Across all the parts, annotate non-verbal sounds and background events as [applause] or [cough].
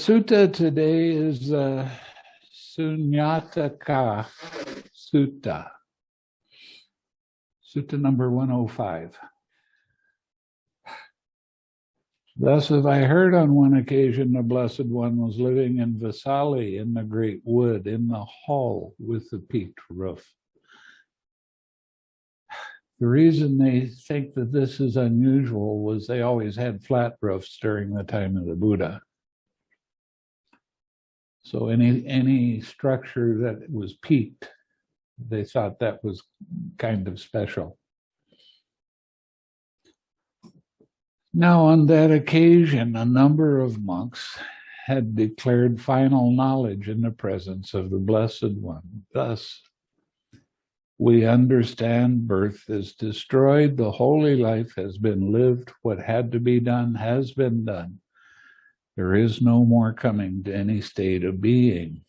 Sutta today is uh, Sunakkhatta Sutta. Sutta number 105. Thus have I heard on one occasion the Blessed One was living in Vasali in the great wood in the hall with the peaked roof. The reason they think that this is unusual was they always had flat roofs during the time of the Buddha. So any any structure that was peaked, they thought that was kind of special. Now, on that occasion, a number of monks had declared final knowledge in the presence of the Blessed One. Thus, we understand birth is destroyed, the holy life has been lived, what had to be done has been done. There is no more coming to any state of being.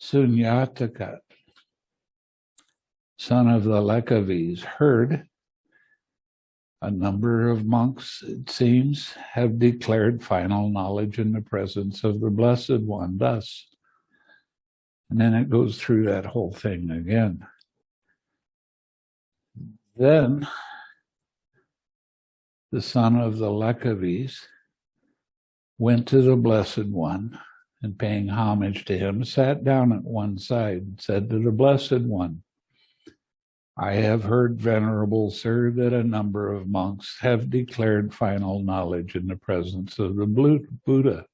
Sunakkhatta, son of the Licchavis, heard a number of monks, it seems, have declared final knowledge in the presence of the Blessed One. Thus, and then it goes through that whole thing again. Then the son of the Licchavis went to the Blessed One and paying homage to him, sat down at one side and said to the Blessed One, I have heard, Venerable Sir, that a number of monks have declared final knowledge in the presence of the Buddha.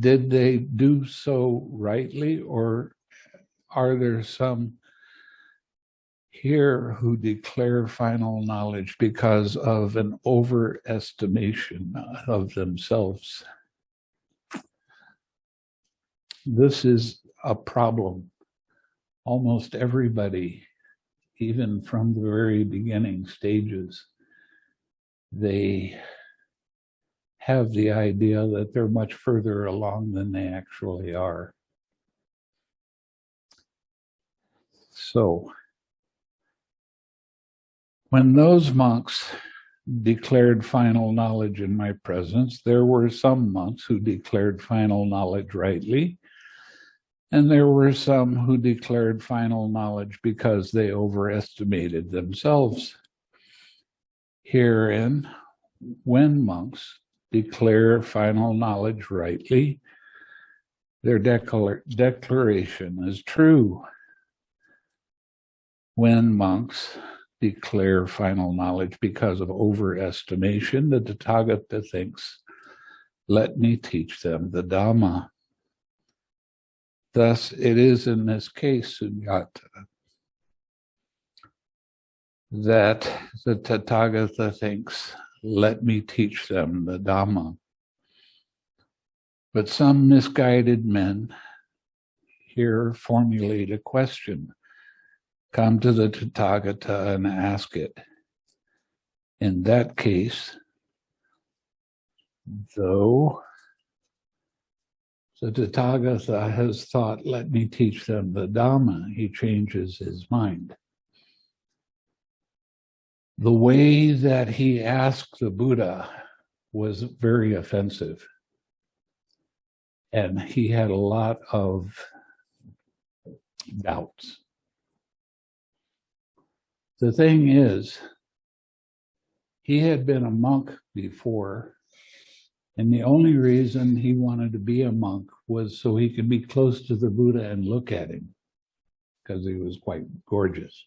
Did they do so rightly or are there some here who declare final knowledge because of an overestimation of themselves? This is a problem. Almost everybody, even from the very beginning stages, they have the idea that they're much further along than they actually are. So, when those monks declared final knowledge in my presence, there were some monks who declared final knowledge rightly, and there were some who declared final knowledge because they overestimated themselves. Herein, when monks declare final knowledge rightly, their declar declaration is true. When monks declare final knowledge because of overestimation, the Tathagata thinks, let me teach them the Dhamma. Thus, it is in this case, Sunyata, that the Tathagata thinks let me teach them the Dhamma. But some misguided men here formulate a question, come to the Tathagata and ask it. In that case, though the Tathagata has thought, let me teach them the Dhamma, he changes his mind the way that he asked the Buddha was very offensive. And he had a lot of doubts. The thing is, he had been a monk before, and the only reason he wanted to be a monk was so he could be close to the Buddha and look at him, because he was quite gorgeous.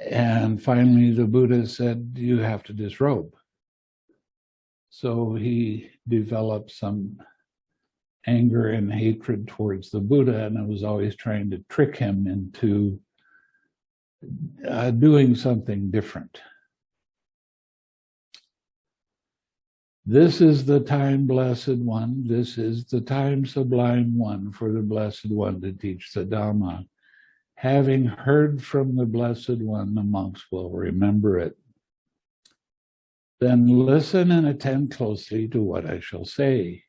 And finally, the Buddha said, you have to disrobe. So he developed some anger and hatred towards the Buddha, and I was always trying to trick him into uh, doing something different. This is the time, Blessed One. This is the time, Sublime One, for the Blessed One to teach the Dhamma. Having heard from the Blessed One, the monks will remember it. Then listen and attend closely to what I shall say.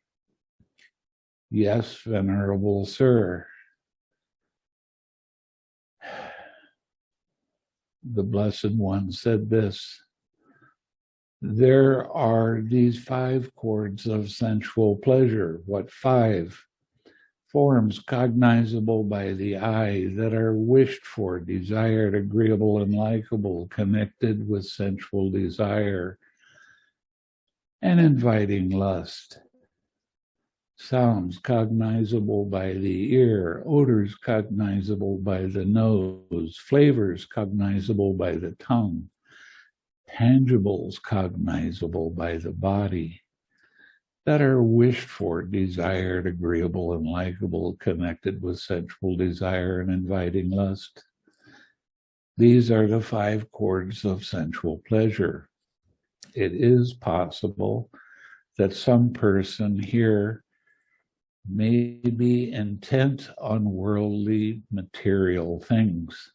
Yes, Venerable Sir. The Blessed One said this, there are these five chords of sensual pleasure. What five? Forms cognizable by the eye that are wished for, desired, agreeable, and likable, connected with sensual desire and inviting lust. Sounds cognizable by the ear, odors cognizable by the nose, flavors cognizable by the tongue, tangibles cognizable by the body that are wished for, desired, agreeable, and likable, connected with sensual desire and inviting lust. These are the five chords of sensual pleasure. It is possible that some person here may be intent on worldly material things.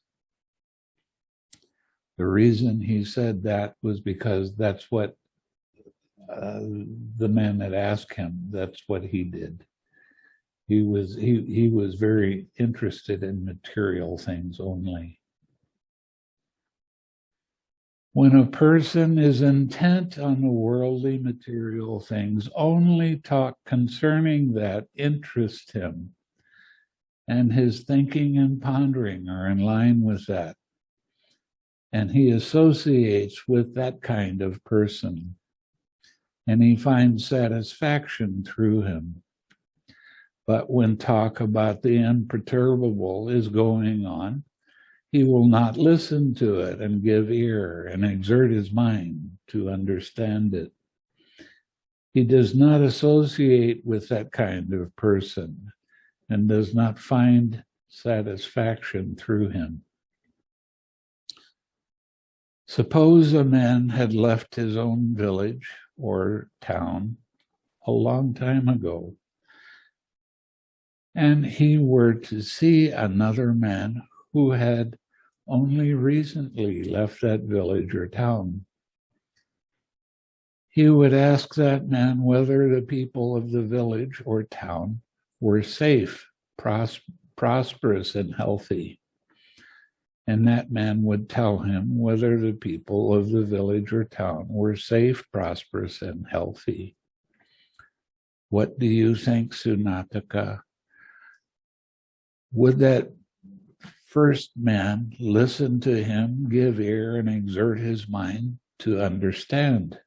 The reason he said that was because that's what uh, the man that asked him, that's what he did. He was he he was very interested in material things only. When a person is intent on the worldly material things, only talk concerning that interest him, and his thinking and pondering are in line with that. And he associates with that kind of person and he finds satisfaction through him. But when talk about the imperturbable is going on, he will not listen to it and give ear and exert his mind to understand it. He does not associate with that kind of person and does not find satisfaction through him. Suppose a man had left his own village or town a long time ago, and he were to see another man who had only recently left that village or town. He would ask that man whether the people of the village or town were safe, pros prosperous, and healthy. And that man would tell him whether the people of the village or town were safe, prosperous, and healthy. What do you think, Sunakkhatta? Would that first man listen to him, give ear, and exert his mind to understand?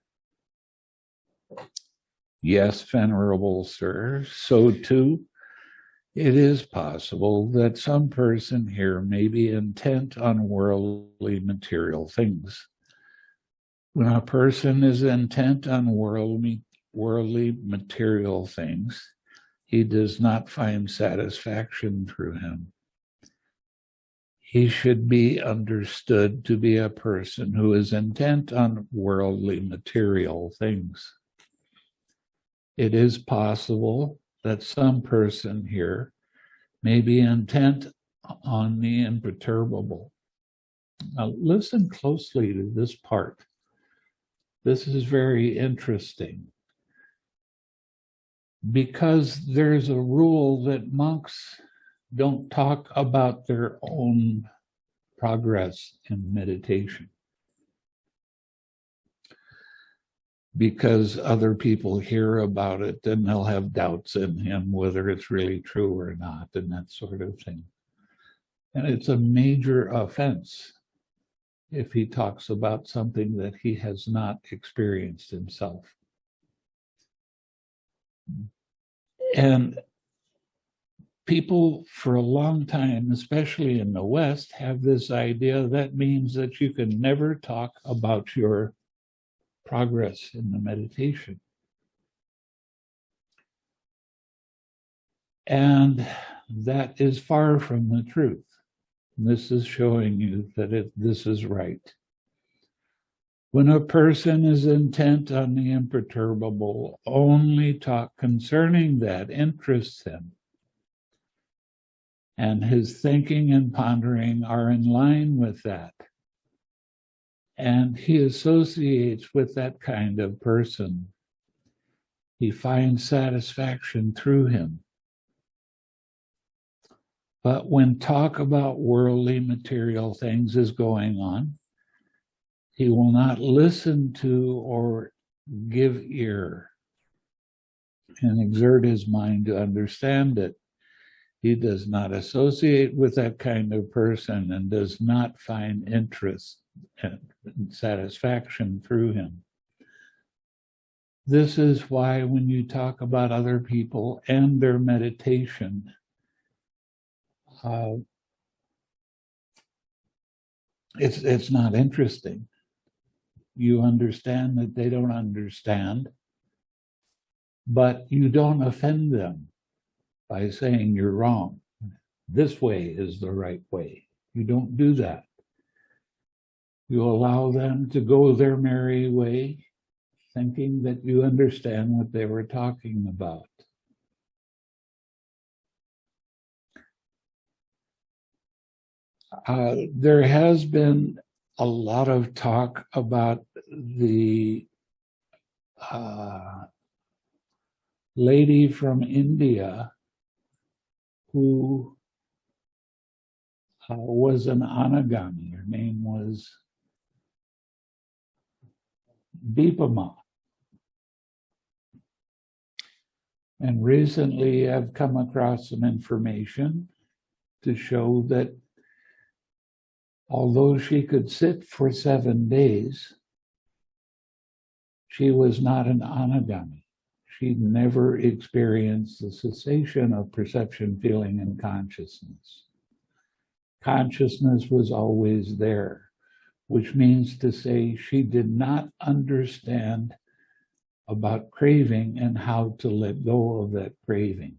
Yes, venerable sir, so too it is possible that some person here may be intent on worldly material things. When a person is intent on worldly, worldly material things, he does not find satisfaction through him. He should be understood to be a person who is intent on worldly material things. It is possible that some person here may be intent on the imperturbable. Now listen closely to this part. This is very interesting because there's a rule that monks don't talk about their own progress in meditation. because other people hear about it and they'll have doubts in him whether it's really true or not and that sort of thing. And it's a major offense if he talks about something that he has not experienced himself. And people for a long time, especially in the West, have this idea that means that you can never talk about your progress in the meditation. And that is far from the truth. This is showing you that it, this is right. When a person is intent on the imperturbable, only talk concerning that interests him. And his thinking and pondering are in line with that. And he associates with that kind of person. He finds satisfaction through him. But when talk about worldly material things is going on, He will not listen to or give ear and exert his mind to understand it. He does not associate with that kind of person and does not find interest and satisfaction through him. This is why when you talk about other people and their meditation, uh, it's it's not interesting. You understand that they don't understand, but you don't offend them by saying you're wrong. This way is the right way. You don't do that. You allow them to go their merry way, thinking that you understand what they were talking about. Uh, there has been a lot of talk about the uh, lady from India who uh, was an anagami. Her name was Dipa Ma. And recently I've come across some information to show that although she could sit for seven days, she was not an anagami. She never experienced the cessation of perception, feeling, and consciousness. Consciousness was always there, which means to say she did not understand about craving and how to let go of that craving.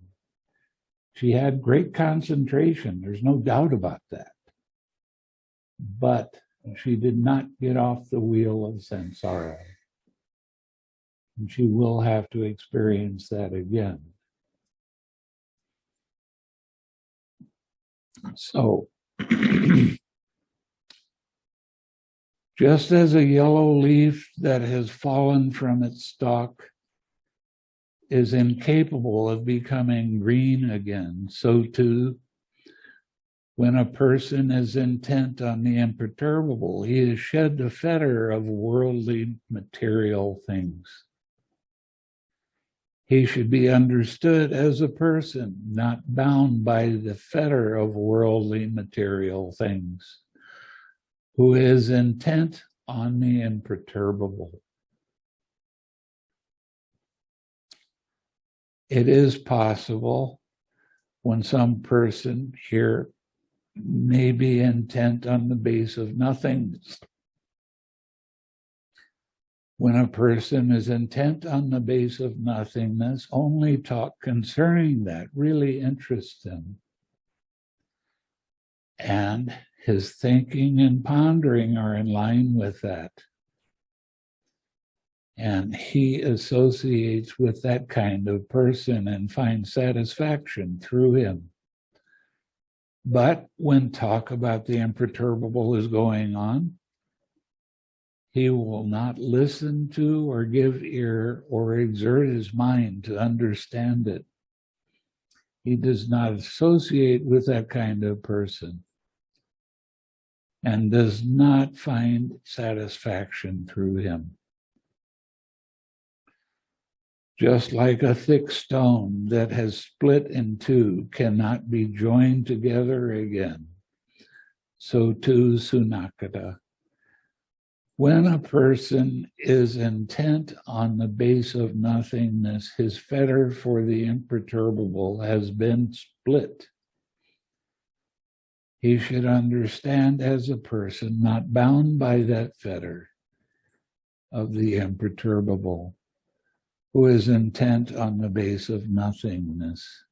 She had great concentration. There's no doubt about that but she did not get off the wheel of samsara. And she will have to experience that again. So, just as a yellow leaf that has fallen from its stalk is incapable of becoming green again, so too when a person is intent on the imperturbable, he has shed the fetter of worldly material things. He should be understood as a person, not bound by the fetter of worldly material things, who is intent on the imperturbable. It is possible when some person here may be intent on the base of nothingness. When a person is intent on the base of nothingness, only talk concerning that really interests him. And his thinking and pondering are in line with that. And he associates with that kind of person and finds satisfaction through him. But when talk about the imperturbable is going on, he will not listen to or give ear or exert his mind to understand it. He does not associate with that kind of person and does not find satisfaction through him just like a thick stone that has split in two cannot be joined together again. So too Sunakkhatta. When a person is intent on the base of nothingness, his fetter for the imperturbable has been split. He should understand as a person not bound by that fetter of the imperturbable who is intent on the base of nothingness.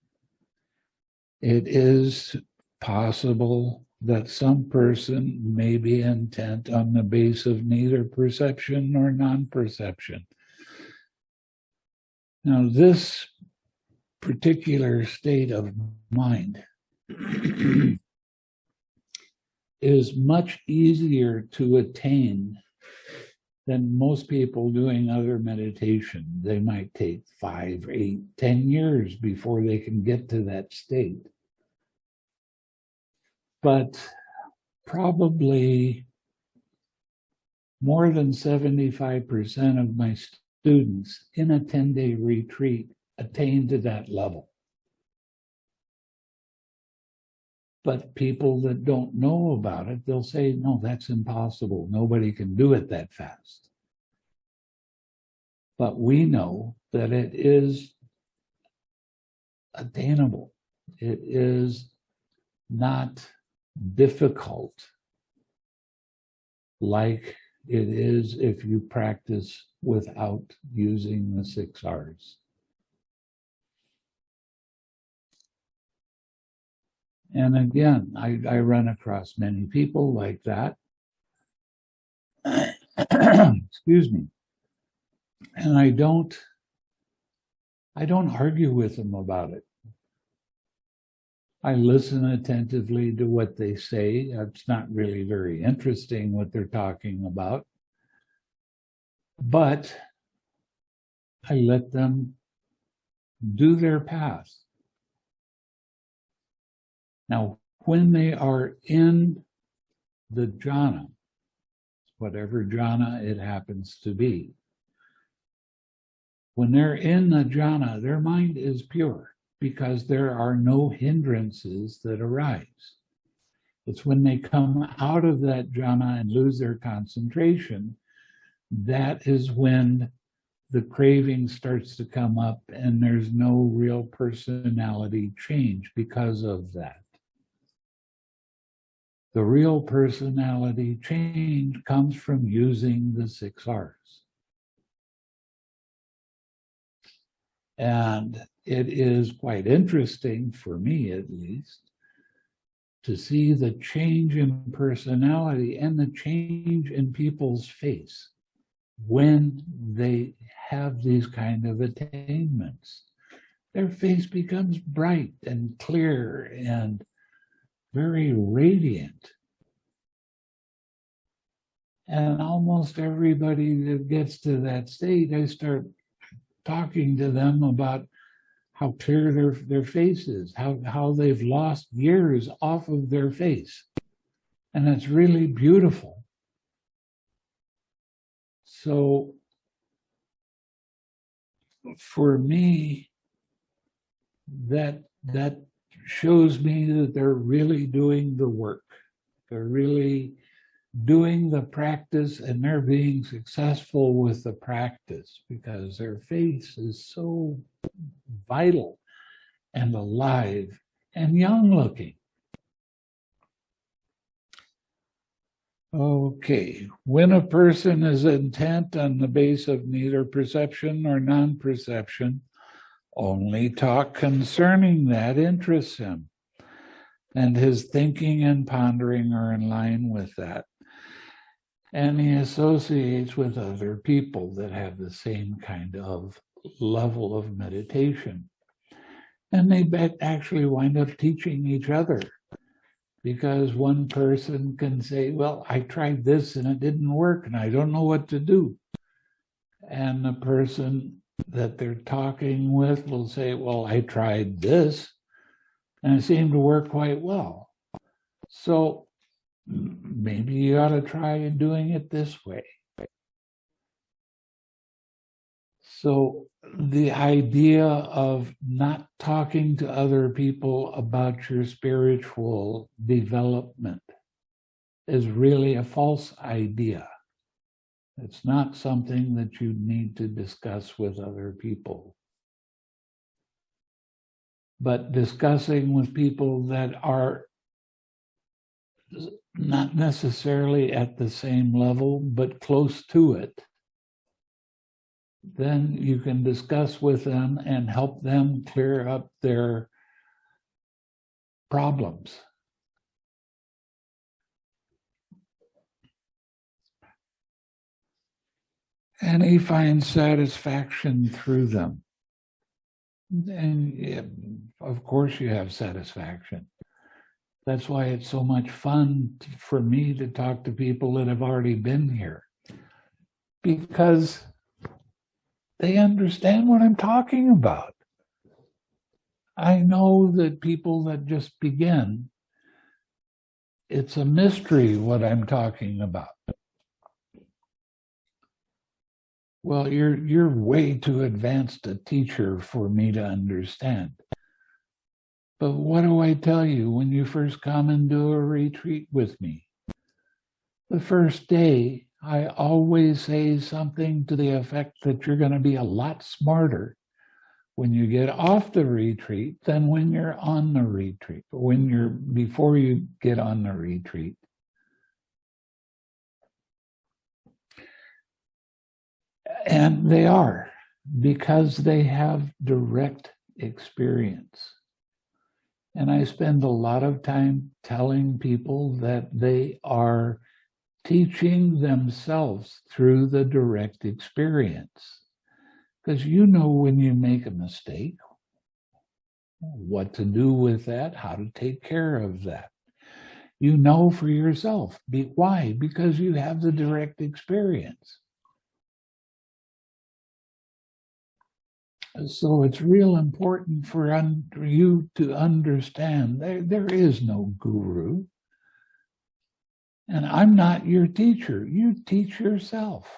It is possible that some person may be intent on the base of neither perception nor non-perception. Now, this particular state of mind [clears throat] is much easier to attain than most people doing other meditation. They might take five, eight, ten years before they can get to that state. But probably more than 75% of my students in a 10-day retreat attain to that level. But people that don't know about it, they'll say, no, that's impossible. Nobody can do it that fast. But we know that it is attainable. It is not difficult like it is if you practice without using the six R's. And again, I, I run across many people like that. [coughs] Excuse me. And I don't, I don't argue with them about it. I listen attentively to what they say. It's not really very interesting what they're talking about. But I let them do their path. Now, when they are in the jhana, whatever jhana it happens to be, when they're in the jhana, their mind is pure because there are no hindrances that arise. It's when they come out of that jhana and lose their concentration, that is when the craving starts to come up and there's no real personality change because of that. The real personality change comes from using the six R's. And it is quite interesting, for me at least, to see the change in personality and the change in people's face when they have these kind of attainments. Their face becomes bright and clear and very radiant. And almost everybody that gets to that state, I start talking to them about how clear their, their face is, how, how they've lost years off of their face. And it's really beautiful. So for me, that that shows me that they're really doing the work. They're really doing the practice and they're being successful with the practice because their face is so vital and alive and young looking. Okay, when a person is intent on the base of neither perception nor non-perception, only talk concerning that interests him, and his thinking and pondering are in line with that. And he associates with other people that have the same kind of level of meditation. And they actually wind up teaching each other because one person can say, well, I tried this and it didn't work and I don't know what to do. And the person that they're talking with will say, well, I tried this and it seemed to work quite well. So maybe you ought to try doing it this way. So the idea of not talking to other people about your spiritual development is really a false idea. It's not something that you need to discuss with other people. But discussing with people that are not necessarily at the same level, but close to it, then you can discuss with them and help them clear up their problems. and he finds satisfaction through them. And of course you have satisfaction. That's why it's so much fun for me to talk to people that have already been here. Because they understand what I'm talking about. I know that people that just begin, it's a mystery what I'm talking about. Well, you're you're way too advanced a teacher for me to understand. But what do I tell you when you first come and do a retreat with me? The first day, I always say something to the effect that you're going to be a lot smarter when you get off the retreat than when you're on the retreat, when you're before you get on the retreat. And they are because they have direct experience. And I spend a lot of time telling people that they are teaching themselves through the direct experience. Because you know when you make a mistake, what to do with that, how to take care of that. You know for yourself. Be, why? Because you have the direct experience. So it's real important for un, you to understand there, there is no guru. And I'm not your teacher. You teach yourself.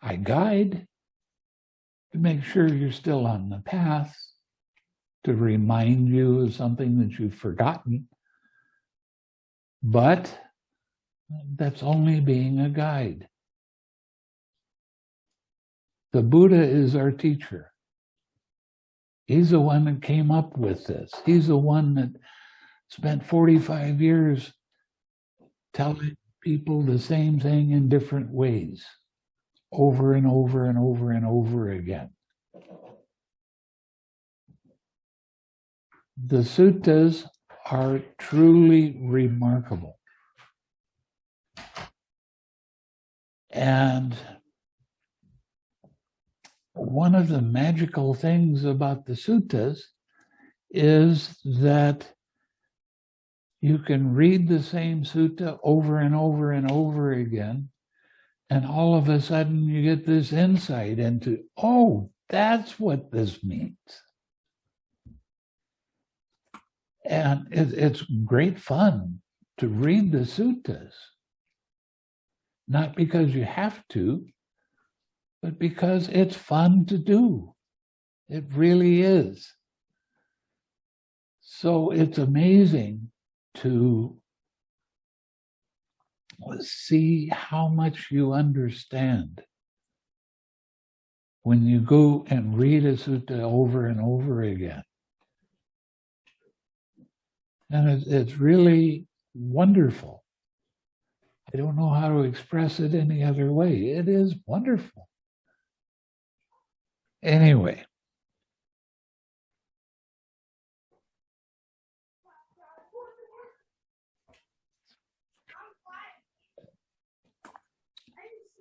I guide to make sure you're still on the path, to remind you of something that you've forgotten. But that's only being a guide. The Buddha is our teacher. He's the one that came up with this. He's the one that spent 45 years telling people the same thing in different ways, over and over and over and over again. The suttas are truly remarkable. And one of the magical things about the suttas is that you can read the same sutta over and over and over again, and all of a sudden you get this insight into, oh, that's what this means. And it, it's great fun to read the suttas, not because you have to, but because it's fun to do. It really is. So it's amazing to see how much you understand when you go and read a sutta over and over again. And it's really wonderful. I don't know how to express it any other way. It is wonderful. Anyway.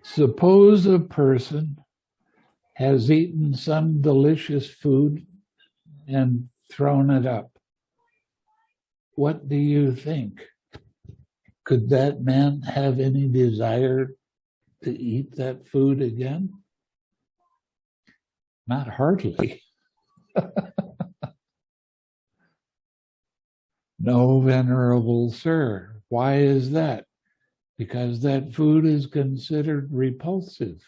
Suppose a person has eaten some delicious food and thrown it up. What do you think? Could that man have any desire to eat that food again? Not hardly. [laughs] no, venerable sir. Why is that? Because that food is considered repulsive.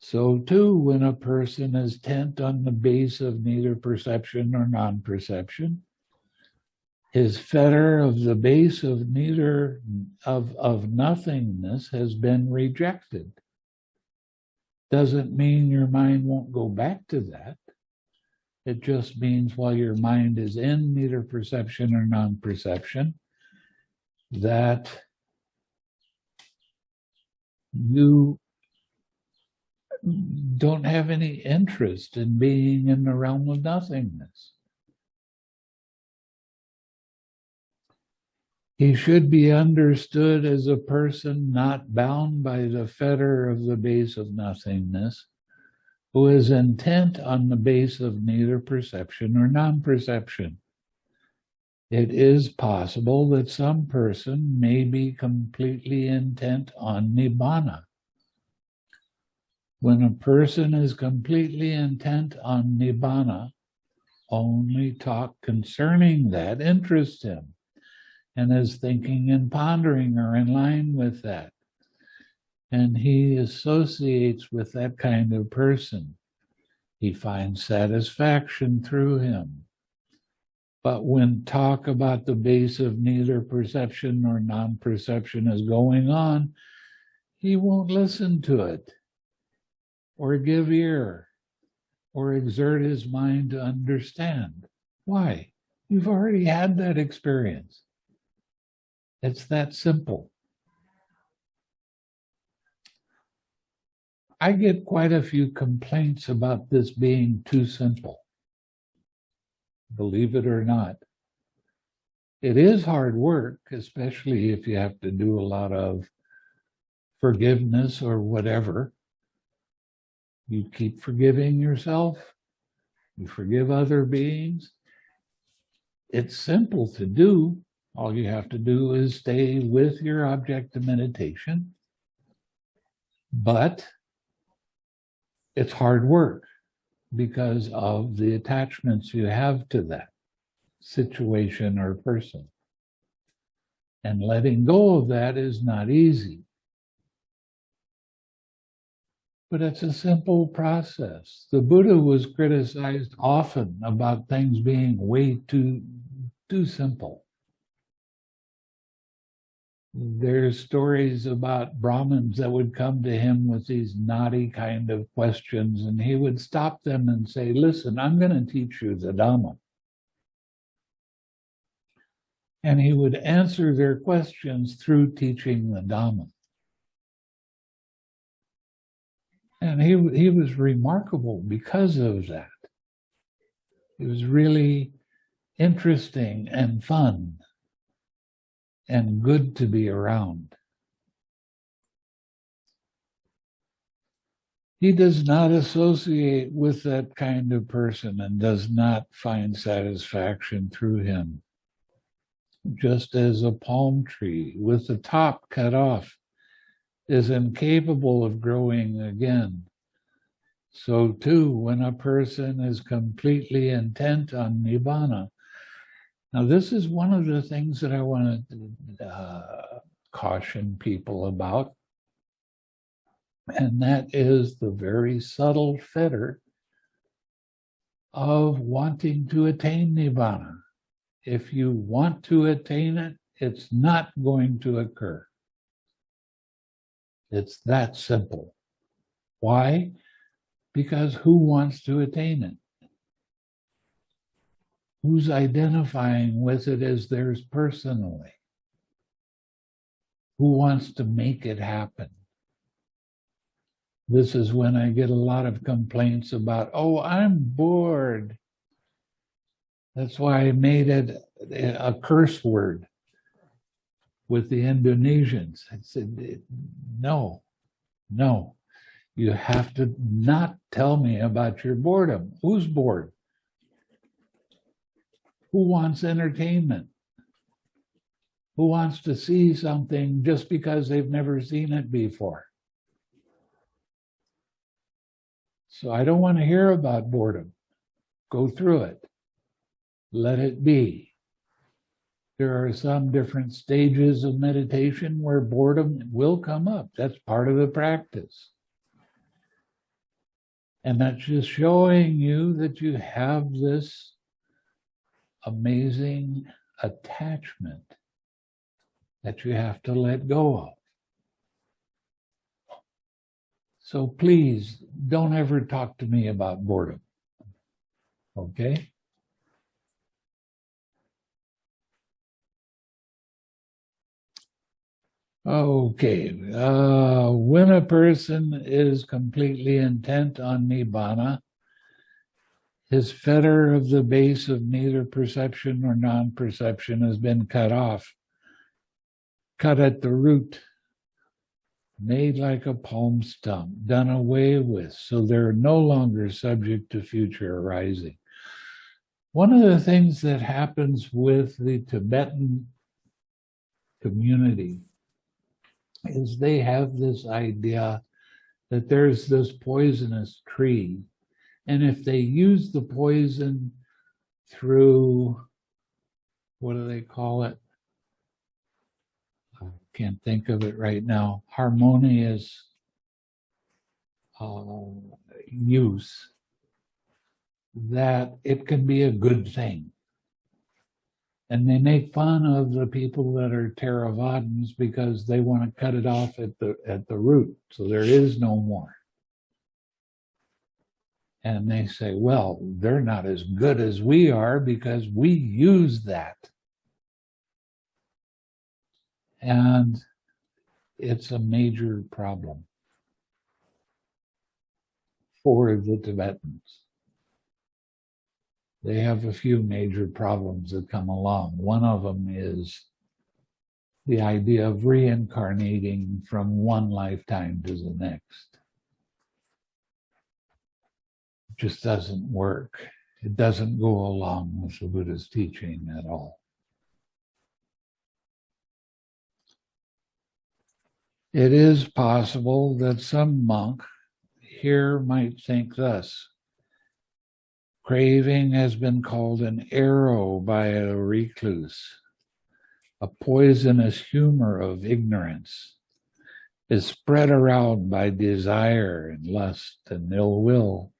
So too, when a person is tent on the base of neither perception nor non-perception, his fetter of the base of neither of, of nothingness has been rejected doesn't mean your mind won't go back to that. It just means while your mind is in neither perception or non-perception, that you don't have any interest in being in the realm of nothingness. He should be understood as a person not bound by the fetter of the base of nothingness, who is intent on the base of neither perception or non-perception. It is possible that some person may be completely intent on nibbana. When a person is completely intent on nibbana, only talk concerning that interests him and his thinking and pondering are in line with that. And he associates with that kind of person. He finds satisfaction through him. But when talk about the base of neither perception nor non-perception is going on, he won't listen to it or give ear or exert his mind to understand. Why? You've already had that experience. It's that simple. I get quite a few complaints about this being too simple. Believe it or not. It is hard work, especially if you have to do a lot of forgiveness or whatever. You keep forgiving yourself. You forgive other beings. It's simple to do. All you have to do is stay with your object of meditation. But it's hard work because of the attachments you have to that situation or person. And letting go of that is not easy. But it's a simple process. The Buddha was criticized often about things being way too, too simple. There's stories about Brahmins that would come to him with these naughty kind of questions, and he would stop them and say, listen, I'm going to teach you the Dhamma. And he would answer their questions through teaching the Dhamma. And he, he was remarkable because of that. It was really interesting and fun and good to be around. He does not associate with that kind of person and does not find satisfaction through him. Just as a palm tree with the top cut off is incapable of growing again. So too, when a person is completely intent on Nibbana, now this is one of the things that I want to uh, caution people about, and that is the very subtle fetter of wanting to attain Nibbana. If you want to attain it, it's not going to occur. It's that simple. Why? Because who wants to attain it? Who's identifying with it as theirs personally? Who wants to make it happen? This is when I get a lot of complaints about, oh, I'm bored. That's why I made it a curse word with the Indonesians. I said, no, no, you have to not tell me about your boredom. Who's bored? Who wants entertainment? Who wants to see something just because they've never seen it before? So I don't want to hear about boredom. Go through it. Let it be. There are some different stages of meditation where boredom will come up. That's part of the practice. And that's just showing you that you have this amazing attachment that you have to let go of. So please don't ever talk to me about boredom. Okay? Okay, uh, when a person is completely intent on Nibbana, his fetter of the base of neither perception nor non-perception has been cut off, cut at the root, made like a palm stump, done away with, so they're no longer subject to future arising. One of the things that happens with the Tibetan community is they have this idea that there's this poisonous tree. And if they use the poison through, what do they call it? I can't think of it right now, harmonious uh, use, that it can be a good thing. And they make fun of the people that are Theravadins because they want to cut it off at the at the root, so there is no more. And they say, well, they're not as good as we are because we use that. And it's a major problem for the Tibetans. They have a few major problems that come along. One of them is the idea of reincarnating from one lifetime to the next. It just doesn't work. It doesn't go along with the Buddha's teaching at all. It is possible that some monk here might think thus. Craving has been called an arrow by a recluse. A poisonous humor of ignorance is spread around by desire and lust and ill will.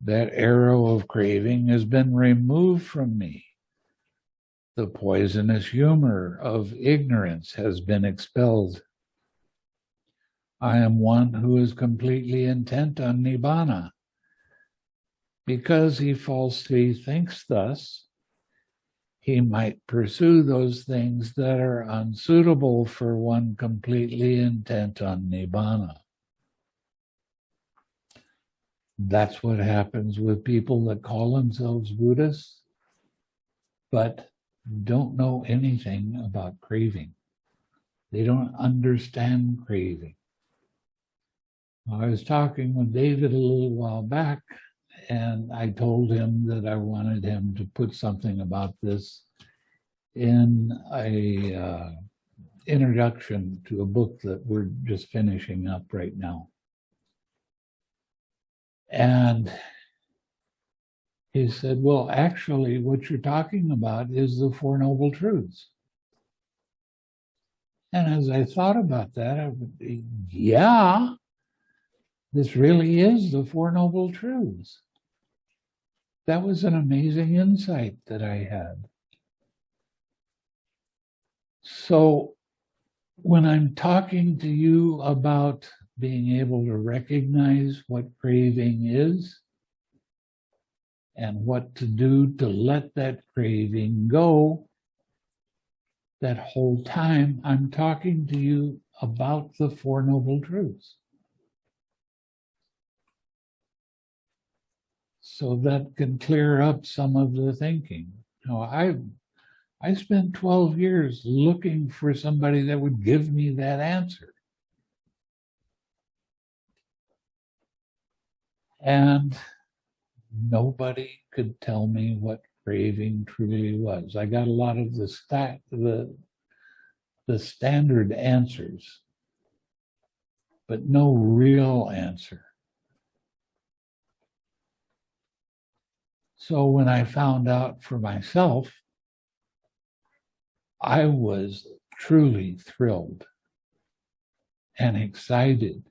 That arrow of craving has been removed from me. The poisonous humor of ignorance has been expelled. I am one who is completely intent on Nibbana. Because he falsely thinks thus, he might pursue those things that are unsuitable for one completely intent on Nibbana. That's what happens with people that call themselves Buddhists, but don't know anything about craving. They don't understand craving. I was talking with David a little while back, and I told him that I wanted him to put something about this in a uh, introduction to a book that we're just finishing up right now. And he said, well, actually, what you're talking about is the Four Noble Truths. And as I thought about that, I would, yeah, this really is the Four Noble Truths. That was an amazing insight that I had. So when I'm talking to you about being able to recognize what craving is and what to do to let that craving go, that whole time I'm talking to you about the Four Noble Truths. so that can clear up some of the thinking. Now, I I spent 12 years looking for somebody that would give me that answer. And nobody could tell me what craving truly was. I got a lot of the stat the the standard answers, but no real answer. So when I found out for myself, I was truly thrilled and excited.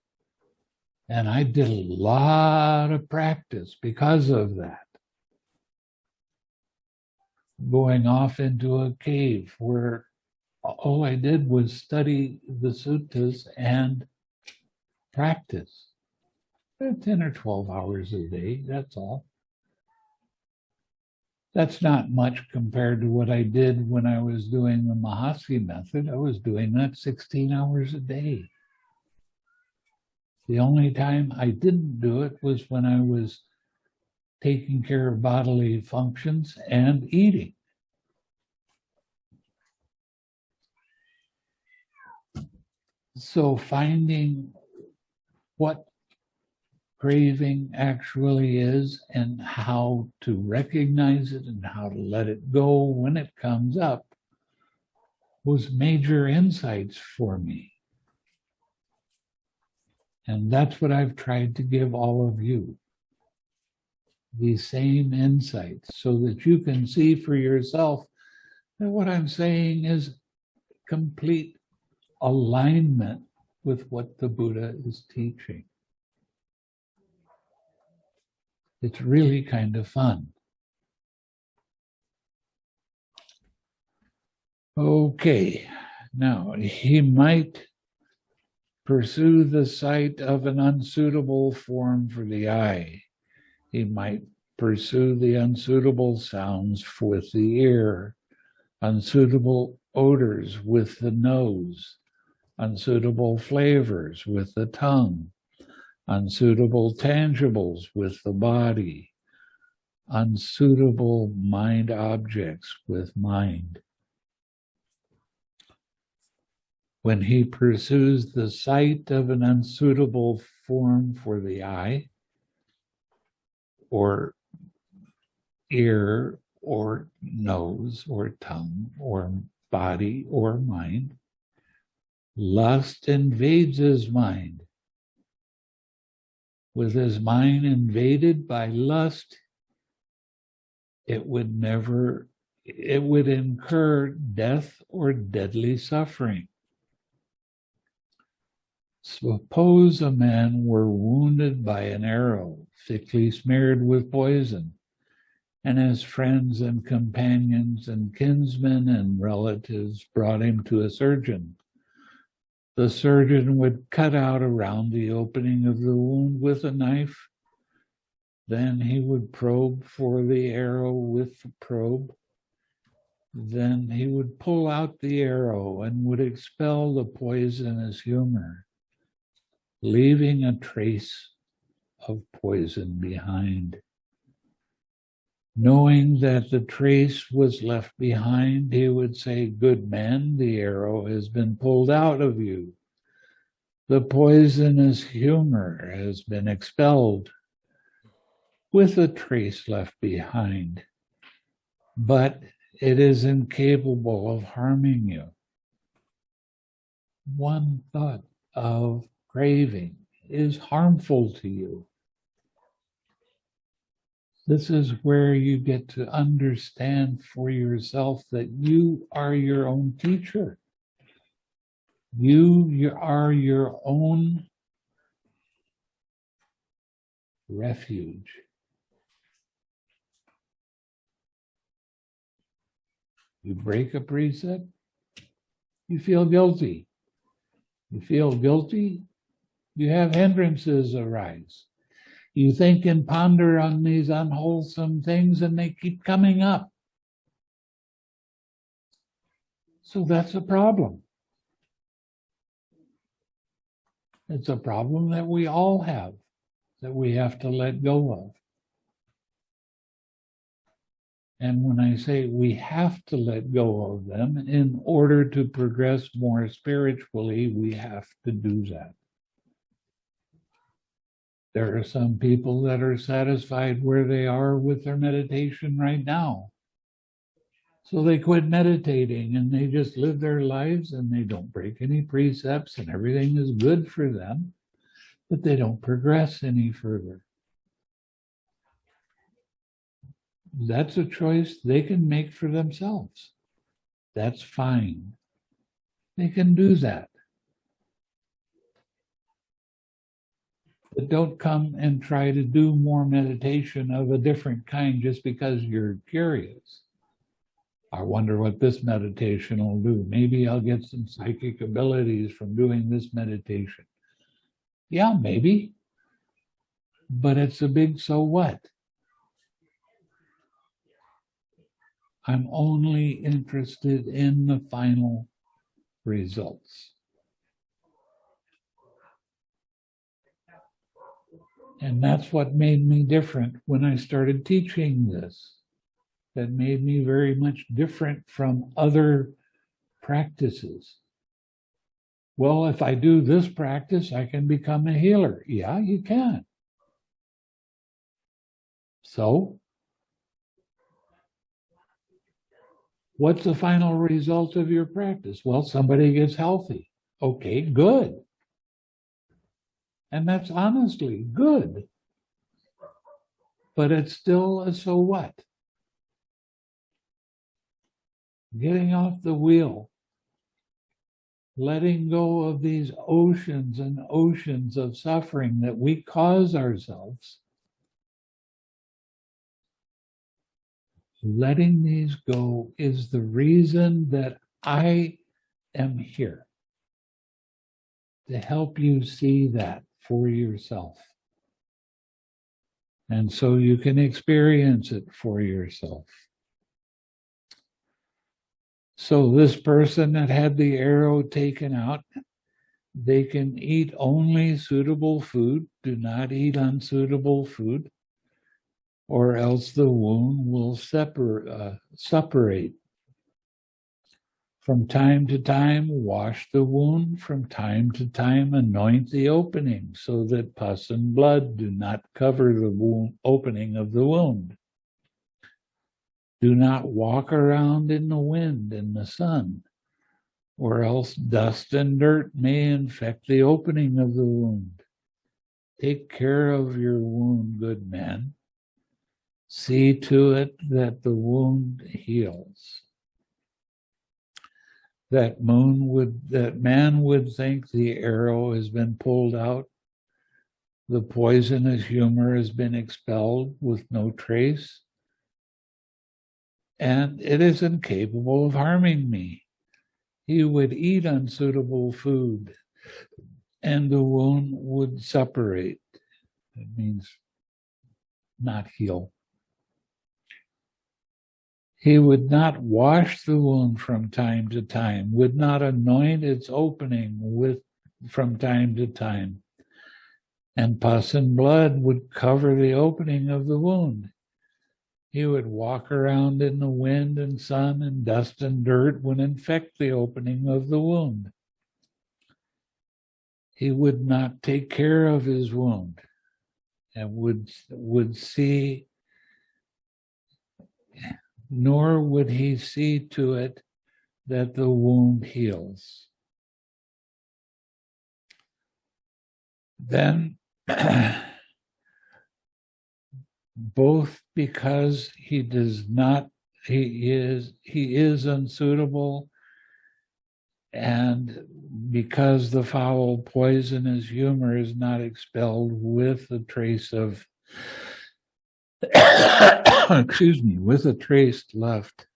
And I did a lot of practice because of that. Going off into a cave where all I did was study the suttas and practice. 10 or 12 hours a day, that's all. That's not much compared to what I did when I was doing the Mahasi method. I was doing that 16 hours a day. The only time I didn't do it was when I was taking care of bodily functions and eating. So finding what craving actually is and how to recognize it and how to let it go when it comes up was major insights for me. And that's what I've tried to give all of you. These same insights so that you can see for yourself that what I'm saying is complete alignment with what the Buddha is teaching. It's really kind of fun. Okay, now he might pursue the sight of an unsuitable form for the eye. He might pursue the unsuitable sounds with the ear, unsuitable odors with the nose, unsuitable flavors with the tongue, unsuitable tangibles with the body, unsuitable mind objects with mind. When he pursues the sight of an unsuitable form for the eye, or ear, or nose, or tongue, or body, or mind, lust invades his mind. With his mind invaded by lust, it would never, it would incur death or deadly suffering. Suppose a man were wounded by an arrow thickly smeared with poison, and his friends and companions and kinsmen and relatives brought him to a surgeon. The surgeon would cut out around the opening of the wound with a knife. Then he would probe for the arrow with the probe. Then he would pull out the arrow and would expel the poisonous humor leaving a trace of poison behind. Knowing that the trace was left behind, he would say, Good man, the arrow has been pulled out of you. The poisonous humor has been expelled with a trace left behind, but it is incapable of harming you. One thought of craving is harmful to you. This is where you get to understand for yourself that you are your own teacher. You, are your own refuge. You break a precept, you feel guilty. You feel guilty, you have hindrances arise. You think and ponder on these unwholesome things and they keep coming up. So that's a problem. It's a problem that we all have, that we have to let go of. And when I say we have to let go of them in order to progress more spiritually, we have to do that. There are some people that are satisfied where they are with their meditation right now. So they quit meditating and they just live their lives and they don't break any precepts and everything is good for them, but they don't progress any further. That's a choice they can make for themselves. That's fine. They can do that. But don't come and try to do more meditation of a different kind just because you're curious. I wonder what this meditation will do. Maybe I'll get some psychic abilities from doing this meditation. Yeah, maybe. But it's a big so what? I'm only interested in the final results. And that's what made me different when I started teaching this. That made me very much different from other practices. Well, if I do this practice, I can become a healer. Yeah, you can. So, what's the final result of your practice? Well, somebody gets healthy. Okay, good. And that's honestly good. But it's still a so what? Getting off the wheel letting go of these oceans and oceans of suffering that we cause ourselves. Letting these go is the reason that I am here to help you see that for yourself. And so you can experience it for yourself. So this person that had the arrow taken out, they can eat only suitable food, do not eat unsuitable food, or else the wound will separ, uh, separate. From time to time, wash the wound. From time to time, anoint the opening so that pus and blood do not cover the wound, opening of the wound. Do not walk around in the wind and the sun, or else dust and dirt may infect the opening of the wound. Take care of your wound, good man. See to it that the wound heals. That moon would, that man would think the arrow has been pulled out. The poisonous humor has been expelled with no trace and it is incapable of harming me. He would eat unsuitable food and the wound would separate. It means not heal. He would not wash the wound from time to time, would not anoint its opening with from time to time. And pus and blood would cover the opening of the wound. He would walk around in the wind and sun and dust and dirt would infect the opening of the wound. He would not take care of his wound and would, would see, nor would he see to it that the wound heals. Then [clears throat] both because he does not, he is, he is unsuitable and because the foul poisonous humor is not expelled with the trace of, [coughs] excuse me, with a trace left,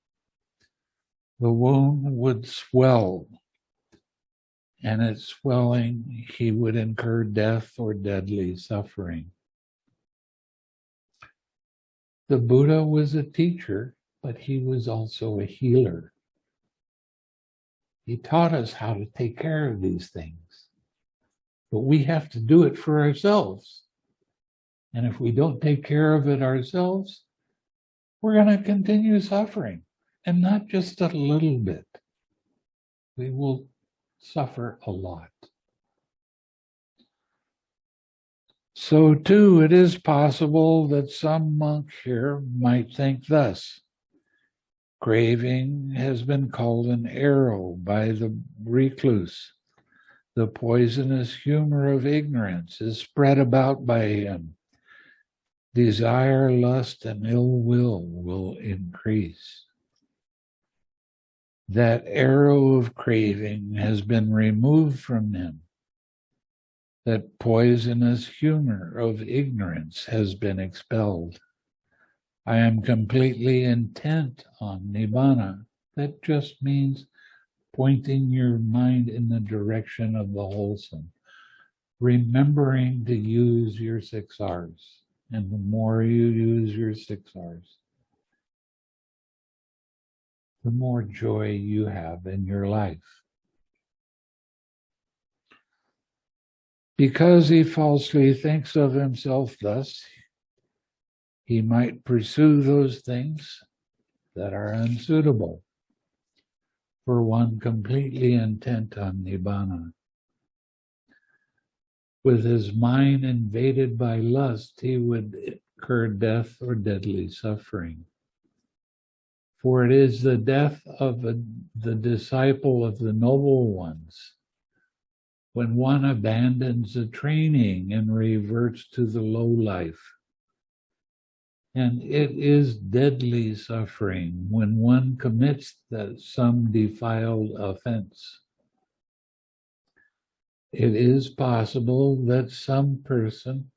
the wound would swell and its swelling, he would incur death or deadly suffering. The Buddha was a teacher, but he was also a healer. He taught us how to take care of these things, but we have to do it for ourselves. And if we don't take care of it ourselves, we're going to continue suffering and not just a little bit. We will suffer a lot. So too, it is possible that some monk here might think thus. Craving has been called an arrow by the recluse. The poisonous humor of ignorance is spread about by him. Desire, lust, and ill will will increase. That arrow of craving has been removed from him that poisonous humor of ignorance has been expelled. I am completely intent on Nibbana. That just means pointing your mind in the direction of the wholesome, remembering to use your six R's. And the more you use your six R's, the more joy you have in your life. Because he falsely thinks of himself thus, he might pursue those things that are unsuitable for one completely intent on Nibbana. With his mind invaded by lust, he would incur death or deadly suffering. For it is the death of a, the disciple of the noble ones when one abandons the training and reverts to the low life. And it is deadly suffering when one commits that some defiled offense. It is possible that some person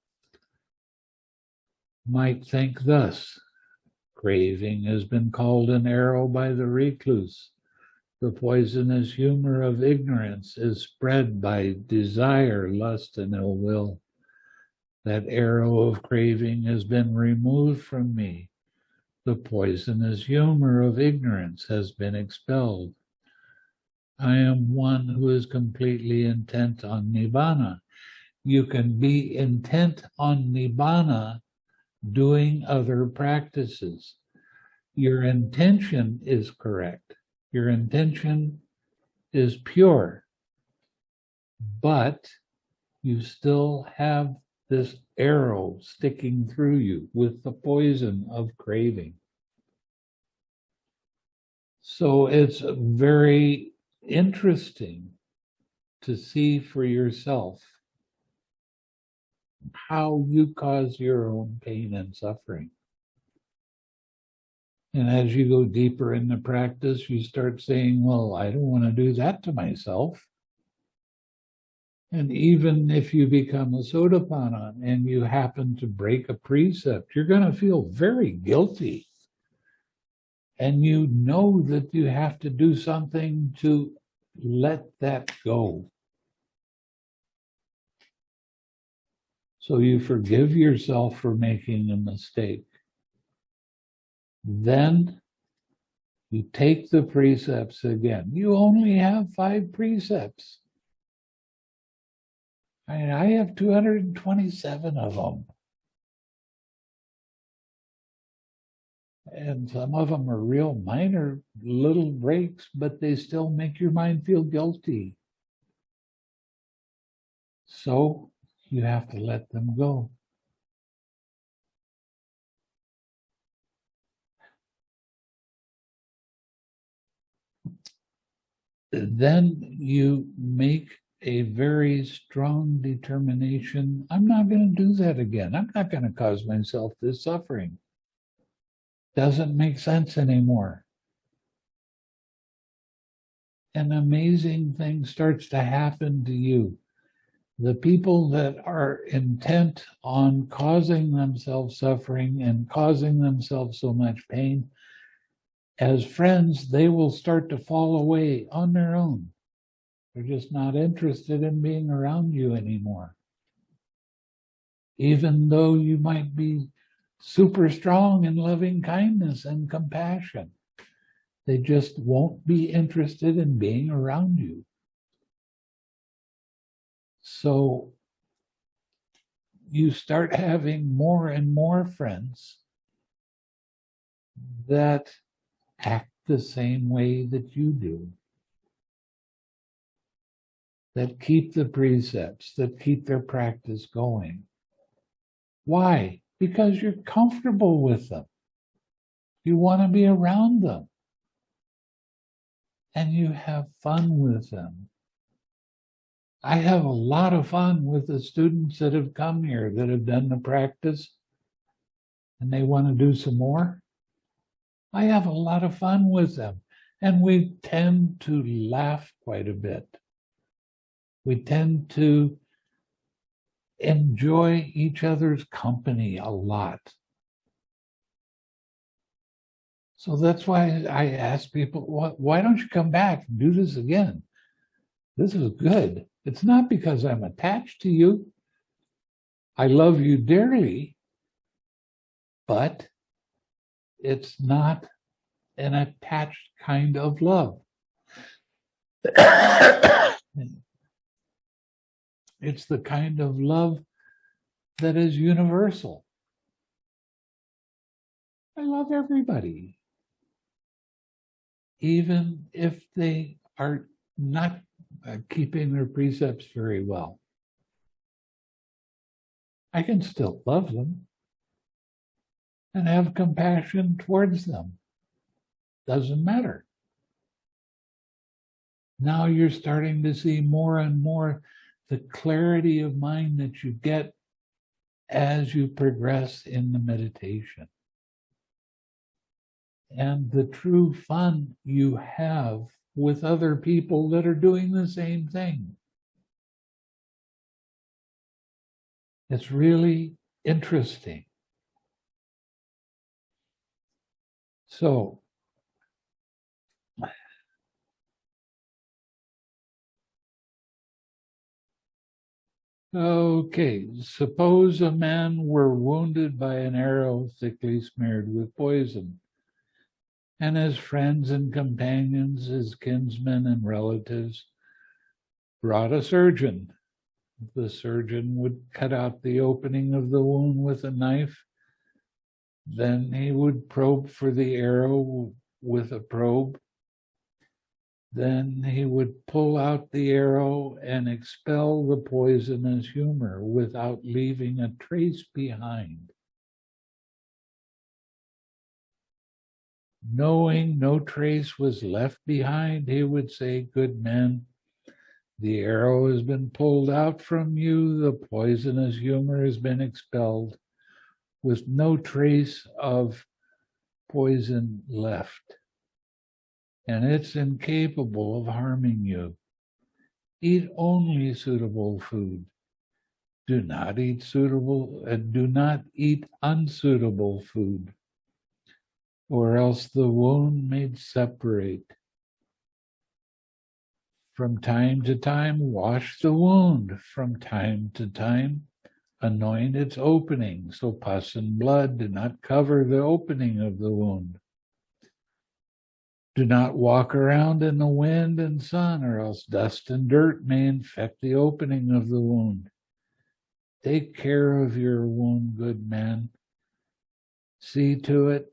might think thus. Craving has been called an arrow by the recluse. The poisonous humor of ignorance is spread by desire, lust, and ill will. That arrow of craving has been removed from me. The poisonous humor of ignorance has been expelled. I am one who is completely intent on Nibbana. You can be intent on Nibbana doing other practices. Your intention is correct. Your intention is pure, but you still have this arrow sticking through you with the poison of craving. So it's very interesting to see for yourself how you cause your own pain and suffering. And as you go deeper in the practice, you start saying, well, I don't want to do that to myself. And even if you become a Sotapanna and you happen to break a precept, you're going to feel very guilty. And you know that you have to do something to let that go. So you forgive yourself for making a mistake. Then you take the precepts again. You only have five precepts. I, mean, I have 227 of them. And some of them are real minor little breaks, but they still make your mind feel guilty. So you have to let them go. Then you make a very strong determination. I'm not going to do that again. I'm not going to cause myself this suffering. Doesn't make sense anymore. An amazing thing starts to happen to you the people that are intent on causing themselves suffering and causing themselves so much pain, as friends, they will start to fall away on their own. They're just not interested in being around you anymore. Even though you might be super strong in loving kindness and compassion, they just won't be interested in being around you. So you start [laughs] having more and more friends that act the same way that you do, that keep the precepts, that keep their practice going. Why? Because you're comfortable with them. You want to be around them. And you have fun with them. I have a lot of fun with the students that have come here that have done the practice and they want to do some more. I have a lot of fun with them and we tend to laugh quite a bit. We tend to enjoy each other's company a lot. So that's why I ask people, why don't you come back and do this again? This is good. It's not because I'm attached to you. I love you dearly, but it's not an attached kind of love. [coughs] Hmm. It's the kind of love that is universal. I love everybody, even if they are not uh, keeping their precepts very well. I can still love them and have compassion towards them. Doesn't matter. Now you're starting to see more and more the clarity of mind that you get as you progress in the meditation. And the true fun you have with other people that are doing the same thing. It's really interesting. So, okay, suppose a man were wounded by an arrow thickly smeared with poison, and his friends and companions, his kinsmen and relatives, brought a surgeon. The surgeon would cut out the opening of the wound with a knife. Then he would probe for the arrow with a probe. Then he would pull out the arrow and expel the poisonous humor without leaving a trace behind. Knowing no trace was left behind, he would say, Good men, the arrow has been pulled out from you, the poisonous humor has been expelled, with no trace of poison left. And it's incapable of harming you. Eat only suitable food. Do not eat suitable, uh, do not eat unsuitable food, or else the wound may separate from time to time, wash the wound. From time to time, anoint its opening, so pus and blood do not cover the opening of the wound. Do not walk around in the wind and sun, or else dust and dirt may infect the opening of the wound. Take care of your wound, good man. See to it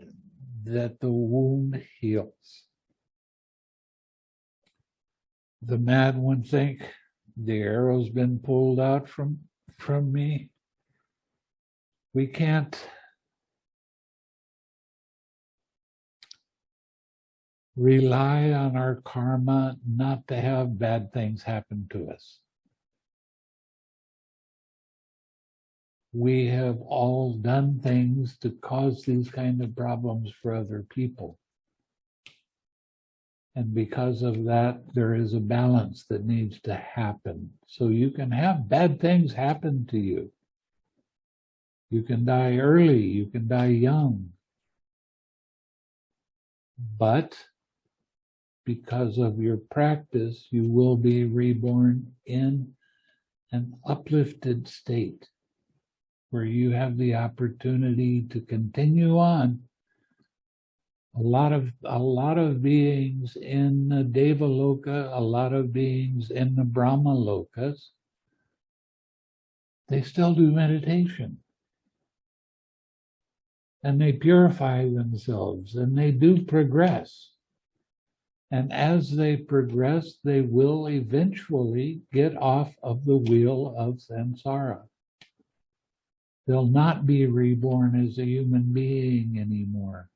that the wound heals the mad one think the arrow's been pulled out from from me we can't rely on our karma not to have bad things happen to us we have all done things to cause these kind of problems for other people and because of that, there is a balance that needs to happen. So you can have bad things happen to you. You can die early, you can die young. But because of your practice, you will be reborn in an uplifted state where you have the opportunity to continue on a lot of a lot of beings in the Deva Loka, a lot of beings in the Brahma Lokas, they still do meditation. And they purify themselves and they do progress. And as they progress, they will eventually get off of the wheel of samsara. They'll not be reborn as a human being anymore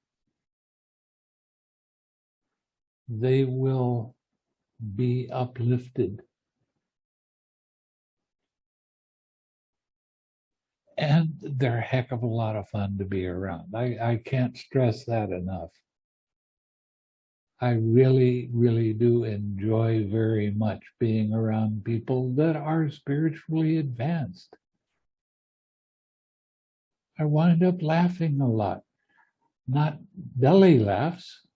they will be uplifted. And they're a heck of a lot of fun to be around. I, I can't stress that enough. I really, really do enjoy very much being around people that are spiritually advanced. I wind up laughing a lot, not belly laughs,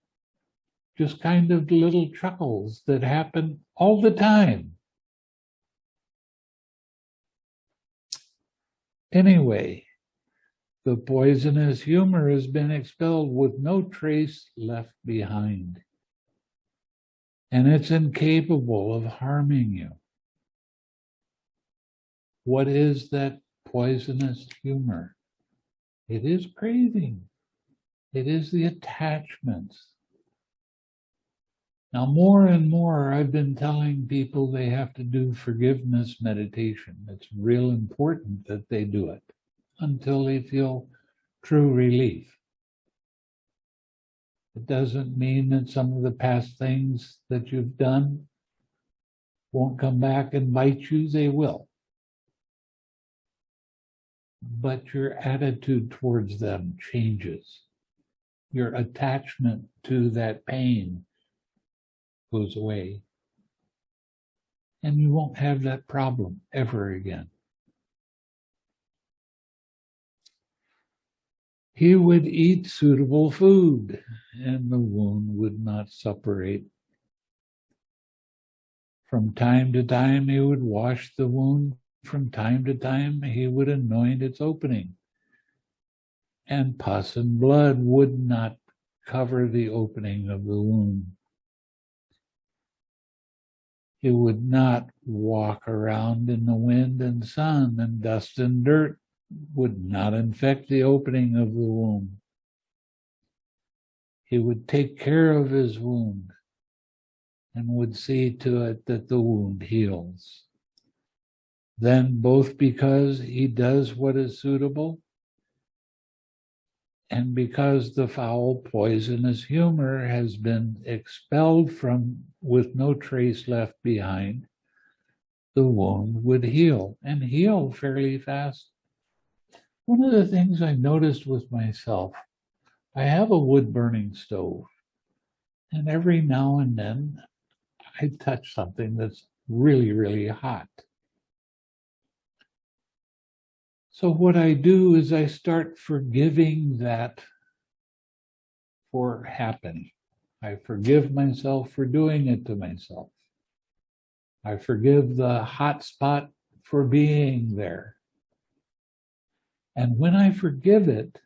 just kind of little chuckles that happen all the time. Anyway, the poisonous humor has been expelled with no trace left behind. And it's incapable of harming you. What is that poisonous humor? It is craving. It is the attachments now, more and more, I've been telling people they have to do forgiveness meditation. It's real important that they do it until they feel true relief. It doesn't mean that some of the past things that you've done won't come back and bite you, they will. But your attitude towards them changes. Your attachment to that pain goes away. And you won't have that problem ever again. He would eat suitable food, and the wound would not suppurate. From time to time, he would wash the wound. From time to time, he would anoint its opening. And pus and blood would not cover the opening of the wound. He would not walk around in the wind and sun, and dust and dirt would not infect the opening of the wound. He would take care of his wound and would see to it that the wound heals. Then, both because he does what is suitable and because the foul, poisonous humor has been expelled from with no trace left behind, the wound would heal and heal fairly fast. One of the things I noticed with myself, I have a wood burning stove, and every now and then I touch something that's really, really hot. So what I do is I start forgiving that for happening. I forgive myself for doing it to myself. I forgive the hot spot for being there. And when I forgive it,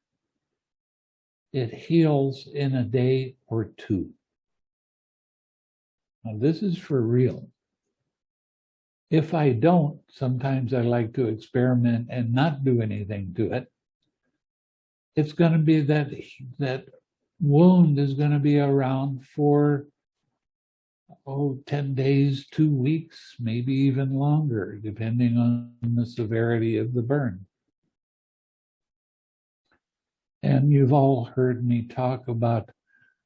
it heals in a day or two. Now, this is for real. If I don't, sometimes I like to experiment and not do anything to it. It's going to be that that wound is going to be around for oh 10 days, 2 weeks, maybe even longer depending on the severity of the burn. And you've all heard me talk about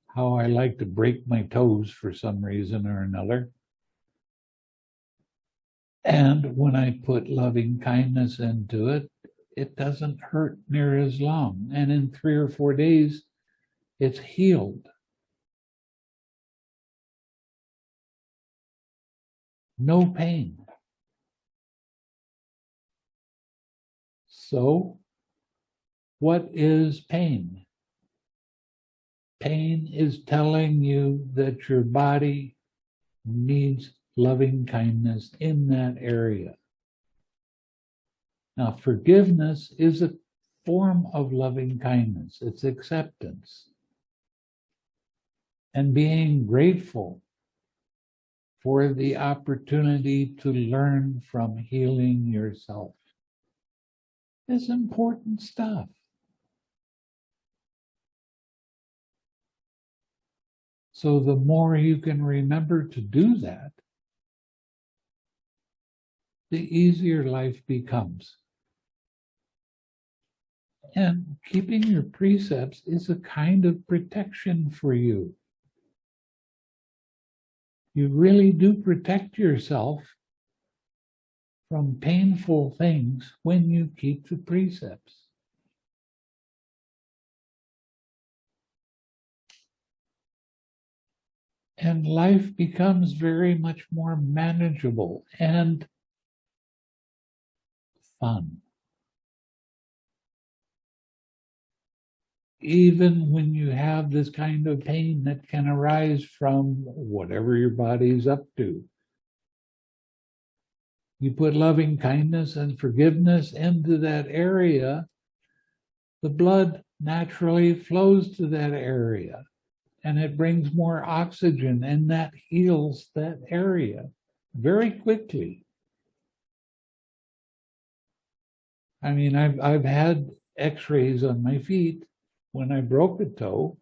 how I like to break my toes for some reason or another. And when I put loving kindness into it, it doesn't hurt near as long. And in three or four days, it's healed. No pain. So, what is pain? Pain is telling you that your body needs loving kindness in that area. Now, forgiveness is a form of loving kindness, it's acceptance. And being grateful for the opportunity to learn from healing yourself is important stuff. So, the more you can remember to do that, the easier life becomes. And keeping your precepts is a kind of protection for you. You really do protect yourself from painful things when you keep the precepts. And life becomes very much more manageable and fun. Even when you have this kind of pain that can arise from whatever your body is up to. You put loving kindness and forgiveness into that area, the blood naturally flows to that area and it brings more oxygen and that heals that area very quickly. I mean, I've I've had X-rays on my feet when I broke a toe.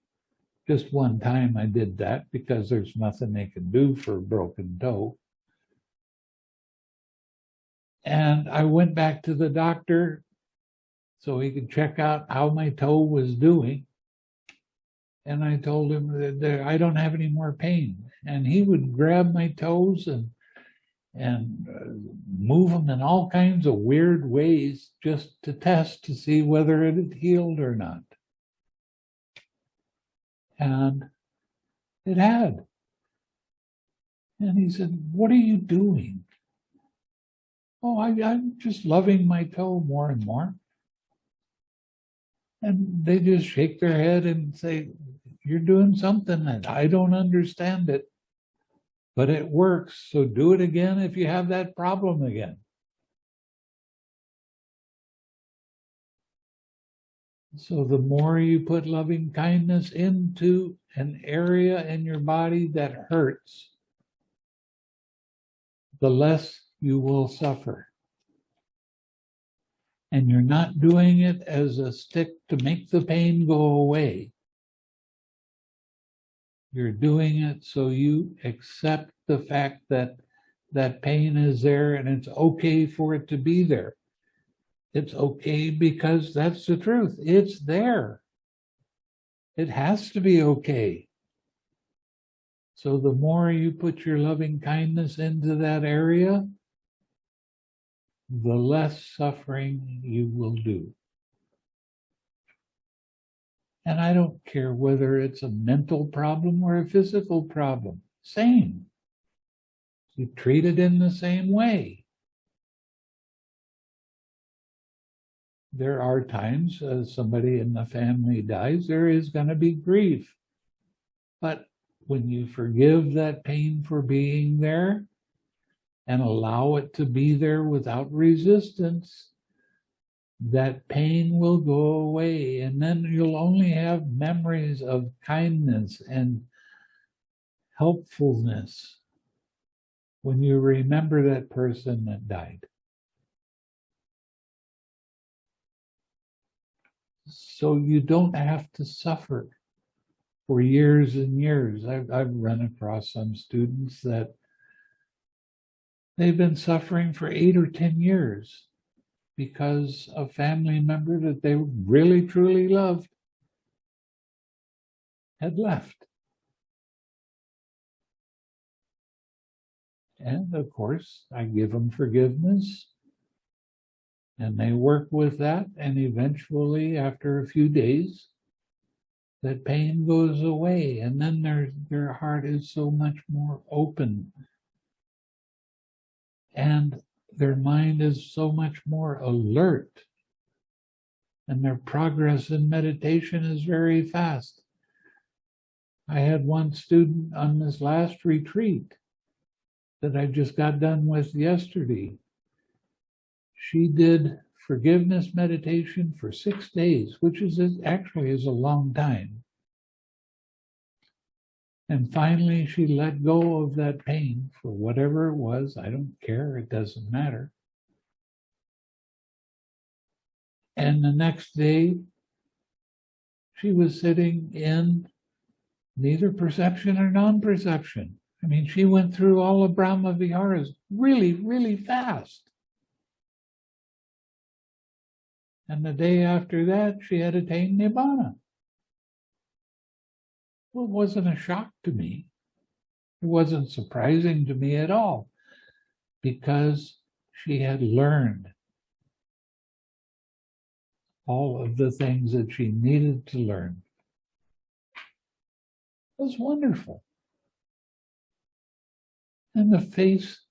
Just one time I did that because there's nothing they can do for a broken toe. And I went back to the doctor so he could check out how my toe was doing. And I told him that I don't have any more pain. And he would grab my toes and and uh, move them in all kinds of weird ways just to test to see whether it had healed or not. And it had. And he said, What are you doing? Oh, I, I'm just loving my toe more and more. And they just shake their head and say, you're doing something and I don't understand it. But it works, so do it again if you have that problem again. So the more you put loving kindness into an area in your body that hurts, the less you will suffer. And you're not doing it as a stick to make the pain go away. You're doing it so you accept the fact that that pain is there and it's okay for it to be there. It's okay because that's the truth. It's there. It has to be okay. So the more you put your loving kindness into that area, the less suffering you will do. And I don't care whether it's a mental problem or a physical problem, same. You treat it in the same way. There are times as somebody in the family dies, there is going to be grief. But when you forgive that pain for being there and allow it to be there without resistance, that pain will go away and then you'll only have memories of kindness and helpfulness when you remember that person that died. So you don't have to suffer for years and years. I've, I've run across some students that they've been suffering for eight or 10 years because a family member that they really truly loved had left. And of course, I give them forgiveness and they work with that. And eventually, after a few days, that pain goes away. And then their, their heart is so much more open. And their mind is so much more alert and their progress in meditation is very fast. I had one student on this last retreat that I just got done with yesterday. She did forgiveness meditation for six days, which is actually is a long time. And finally, she let go of that pain for whatever it was. I don't care. It doesn't matter. And the next day, she was sitting in neither perception or non-perception. I mean, she went through all of Brahma Viharas really, really fast. And the day after that, she had attained Nibbana. Well, it wasn't a shock to me. It wasn't surprising to me at all because she had learned all of the things that she needed to learn. It was wonderful. And the face,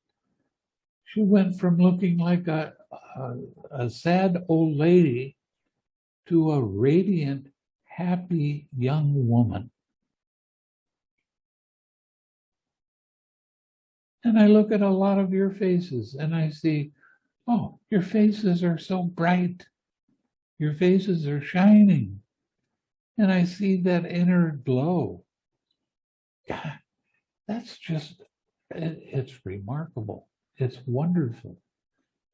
she went from looking like a, a, a sad old lady to a radiant, happy young woman. And I look at a lot of your faces and I see, oh, your faces are so bright. Your faces are shining. And I see that inner glow. God, that's just, it, it's remarkable. It's wonderful.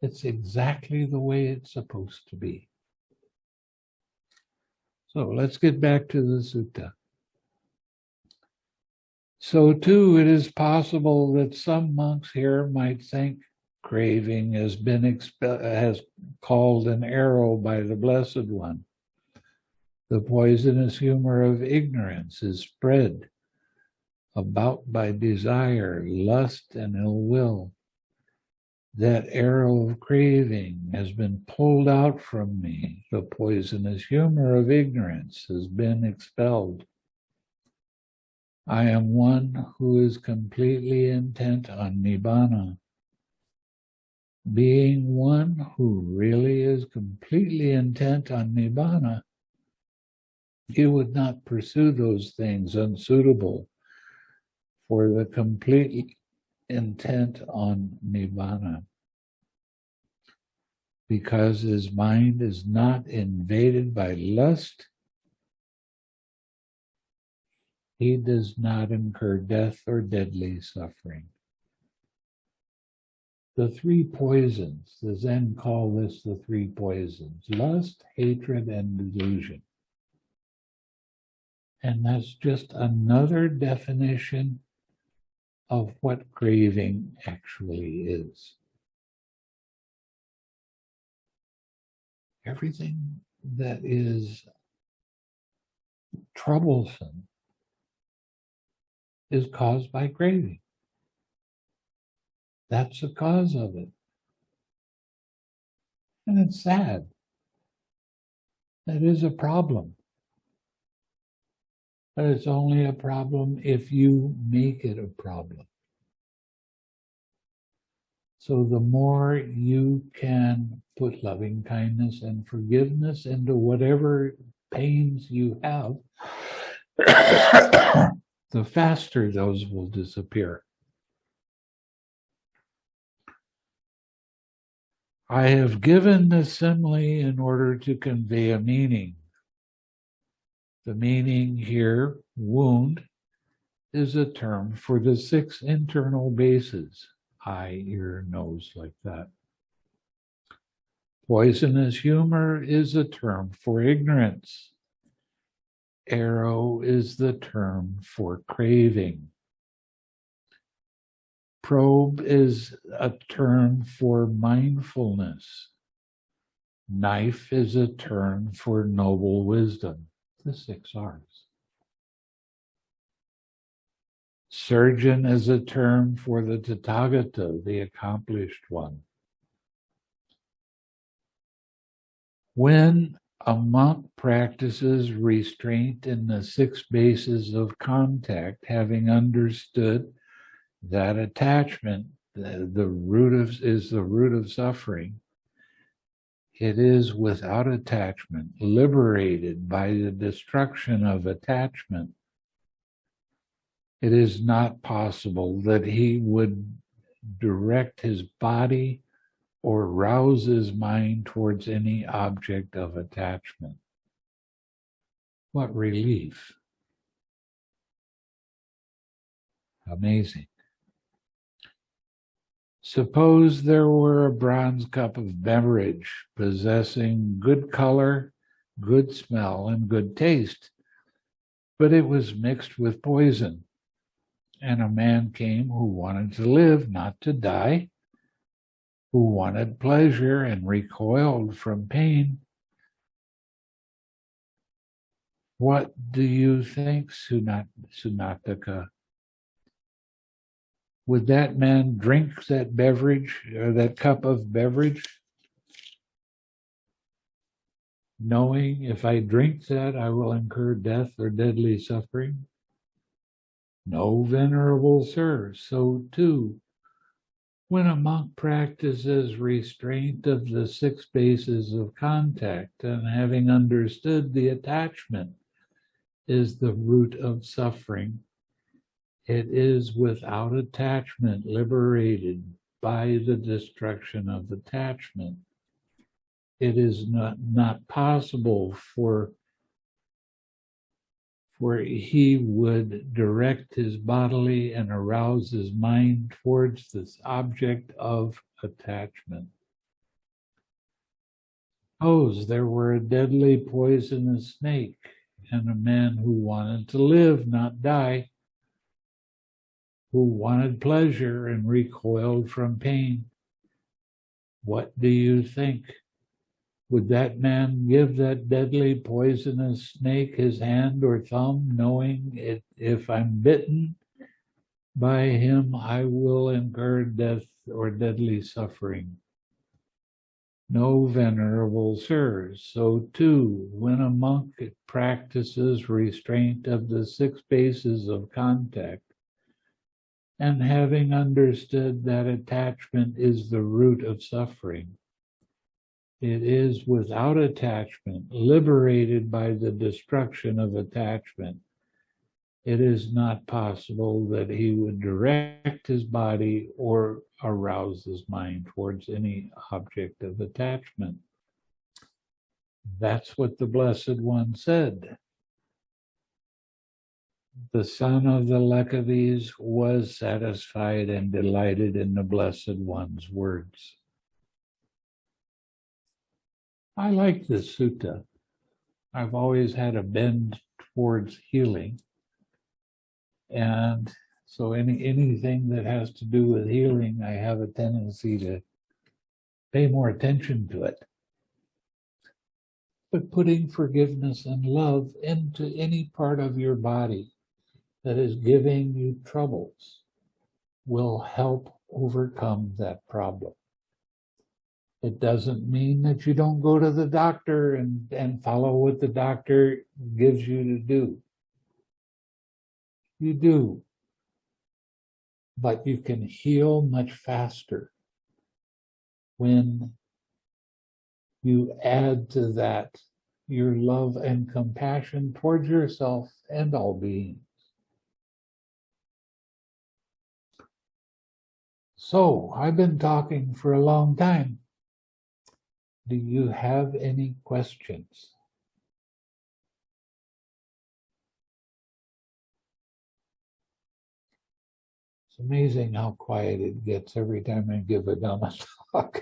It's exactly the way it's supposed to be. So let's get back to the sutta. So too, it is possible that some monks here might think craving has been has called an arrow by the Blessed One. The poisonous humor of ignorance is spread about by desire, lust, and ill will. That arrow of craving has been pulled out from me. The poisonous humor of ignorance has been expelled. I am one who is completely intent on Nibbana. Being one who really is completely intent on Nibbana he would not pursue those things unsuitable for the complete intent on nibbana because his mind is not invaded by lust, he does not incur death or deadly suffering. The three poisons, the Zen call this the three poisons lust, hatred, and delusion. And that's just another definition of what craving actually is. everything that is troublesome is caused by craving. That's the cause of it. And it's sad. That is a problem. But it's only a problem if you make it a problem. So the more you can put loving kindness and forgiveness into whatever pains you have, the faster those will disappear. I have given the simile in order to convey a meaning. The meaning here, wound, is a term for the six internal bases eye, ear, nose, like that. Poisonous humor is a term for ignorance. Arrow is the term for craving. Probe is a term for mindfulness. Knife is a term for noble wisdom, the six R's. Surgeon is a term for the Tathagata, the accomplished one. When a monk practices restraint in the six bases of contact, having understood that attachment, the, the root of is the root of suffering, it is without attachment, liberated by the destruction of attachment. It is not possible that he would direct his body or rouses mind towards any object of attachment. What relief! Amazing. Suppose there were a bronze cup of beverage possessing good color, good smell, and good taste, but it was mixed with poison and a man came who wanted to live, not to die, who wanted pleasure and recoiled from pain. What do you think, Sunat, Sunakkhatta? Would that man drink that beverage or that cup of beverage? Knowing if I drink that, I will incur death or deadly suffering? No, venerable sir, so too. When a monk practices restraint of the six bases of contact and having understood the attachment is the root of suffering, it is without attachment liberated by the destruction of attachment. It is not, not possible for where he would direct his bodily and arouse his mind towards this object of attachment. Suppose there were a deadly poisonous snake and a man who wanted to live, not die, who wanted pleasure and recoiled from pain. What do you think? Would that man give that deadly poisonous snake his hand or thumb, knowing it, if I'm bitten by him, I will incur death or deadly suffering? No, venerable sirs. So too, when a monk practices restraint of the six bases of contact, and having understood that attachment is the root of suffering, It is without attachment, liberated by the destruction of attachment. It is not possible that he would direct his body or arouse his mind towards any object of attachment. That's what the Blessed One said. The son of the Licchavis was satisfied and delighted in the Blessed One's words. I like this sutta. I've always had a bend towards healing. And so any anything that has to do with healing, I have a tendency to pay more attention to it. But putting forgiveness and love into any part of your body that is giving you troubles will help overcome that problem. It doesn't mean that you don't go to the doctor and, and follow what the doctor gives you to do. You do. But you can heal much faster when you add to that your love and compassion towards yourself and all beings. So I've been talking for a long time. Do you have any questions? It's amazing how quiet it gets every time I give a Dhamma [laughs] talk.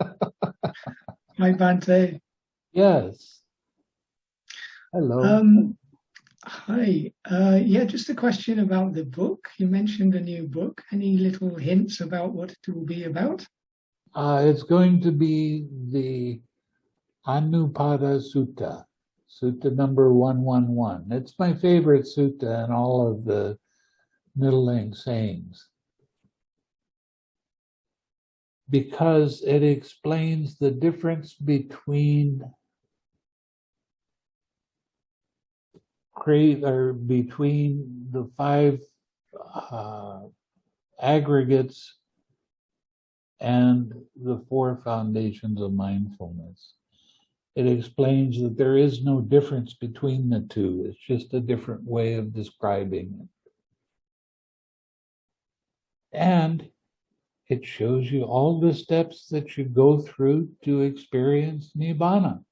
Hi, Bhante. Yes. Hello. Um, hi. Uh, yeah, just a question about the book. You mentioned a new book. Any little hints about what it will be about? Uh, it's going to be the Anupada Sutta, Sutta number 111. It's my favorite sutta in all of the Middle Length sayings because it explains the difference between create or between the five uh, aggregates and the four foundations of mindfulness. It explains that there is no difference between the two. It's just a different way of describing it. And it shows you all the steps that you go through to experience Nibbana.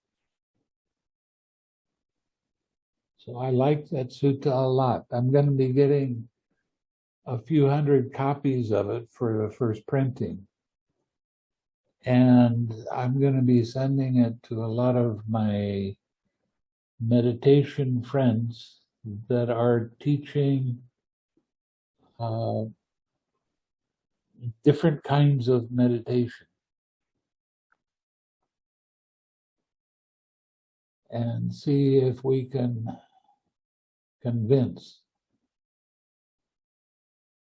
So I like that sutta a lot. I'm going to be getting a few hundred copies of it for the first printing. And I'm going to be sending it to a lot of my meditation friends that are teaching uh, different kinds of meditation. And see if we can convince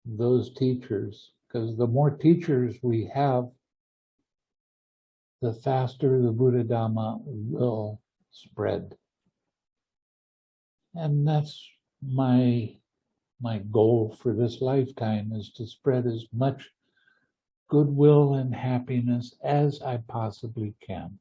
those teachers, because the more teachers we have, the faster the Buddha Dhamma will spread. And that's my my goal for this lifetime is to spread as much goodwill and happiness as I possibly can.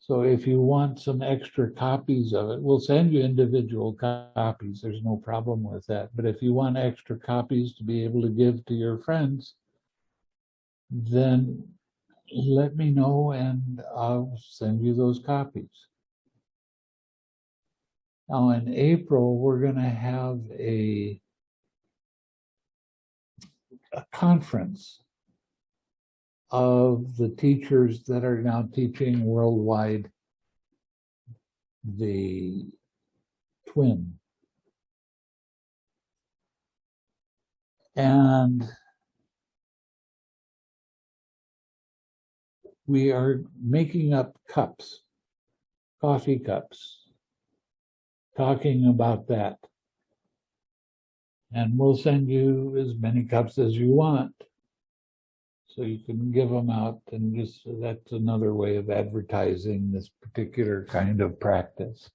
So if you want some extra copies of it, we'll send you individual copies. There's no problem with that. But if you want extra copies to be able to give to your friends, then let me know and I'll send you those copies. Now in April, we're going to have a a conference of the teachers that are now teaching worldwide the TWIM. And we are making up cups, coffee cups, talking about that. And we'll send you as many cups as you want. So you can give them out and just, that's another way of advertising this particular kind of practice.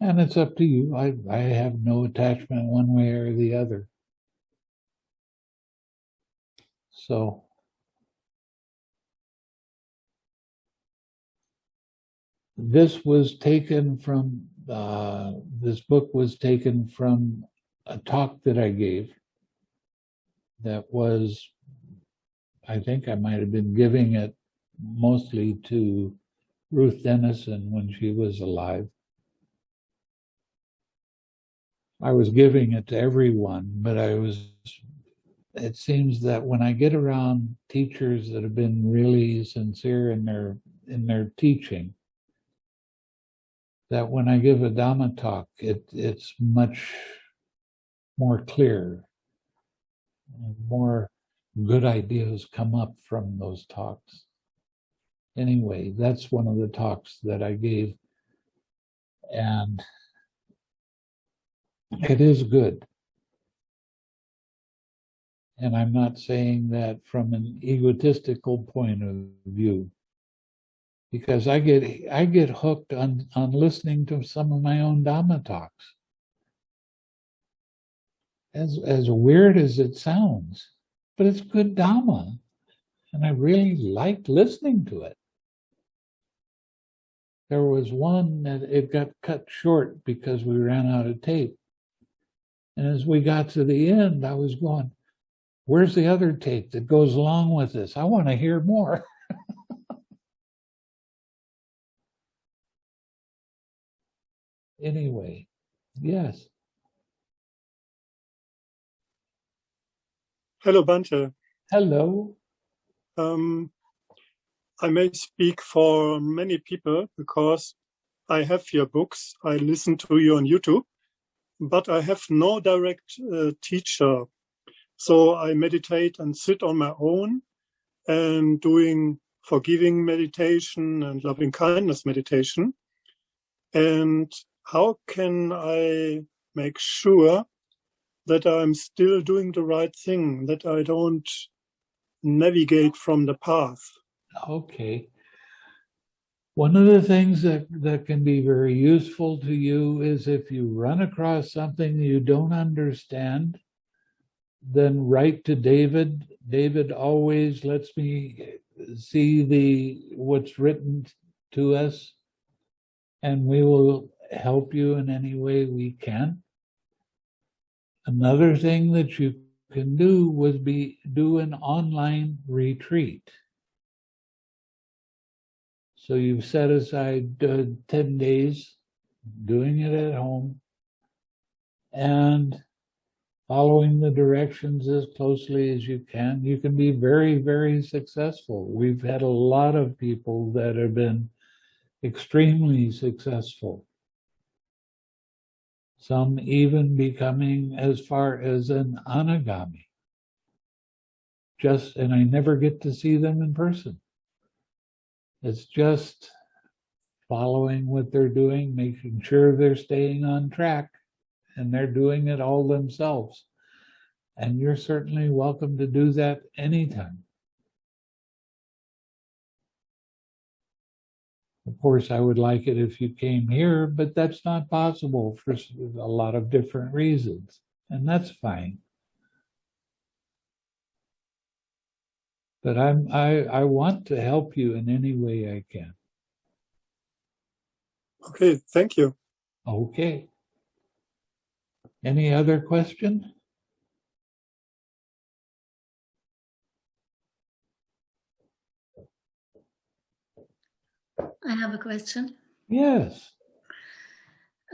And it's up to you. I, I have no attachment one way or the other. So. This was taken from, uh, this book was taken from a talk that I gave. That was, I think I might have been giving it mostly to Ruth Denison when she was alive. I was giving it to everyone, but I was, it seems that when I get around teachers that have been really sincere in their, in their teaching, that when I give a Dhamma talk, it, it's much more clear. More good ideas come up from those talks. Anyway, that's one of the talks that I gave. And it is good. And I'm not saying that from an egotistical point of view. Because I get I get hooked on, on listening to some of my own Dhamma talks. As as weird as it sounds, but it's good Dhamma. And I really liked listening to it. There was one that it got cut short because we ran out of tape. And as we got to the end, I was going, where's the other tape that goes along with this? I want to hear more. [laughs] anyway, yes. Hello, Bhante. Hello. Um, I may speak for many people because I have your books. I listen to you on YouTube, but I have no direct uh, teacher. So I meditate and sit on my own and doing forgiving meditation and loving kindness meditation. And how can I make sure that I'm still doing the right thing, that I don't navigate from the path? Okay. One of the things that, that can be very useful to you is if you run across something you don't understand, then write to David. David always lets me see the what's written to us, and we will help you in any way we can. Another thing that you can do would be do an online retreat. So you've set aside uh, 10 days doing it at home and following the directions as closely as you can. You can be very, very successful. We've had a lot of people that have been extremely successful. Some even becoming as far as an anagami. Just, and I never get to see them in person. It's just following what they're doing, making sure they're staying on track and they're doing it all themselves. And you're certainly welcome to do that anytime. Of course, I would like it if you came here, but that's not possible for a lot of different reasons, and that's fine. But I'm I I want to help you in any way I can. Okay, thank you. Okay. Any other question? I have a question. Yes.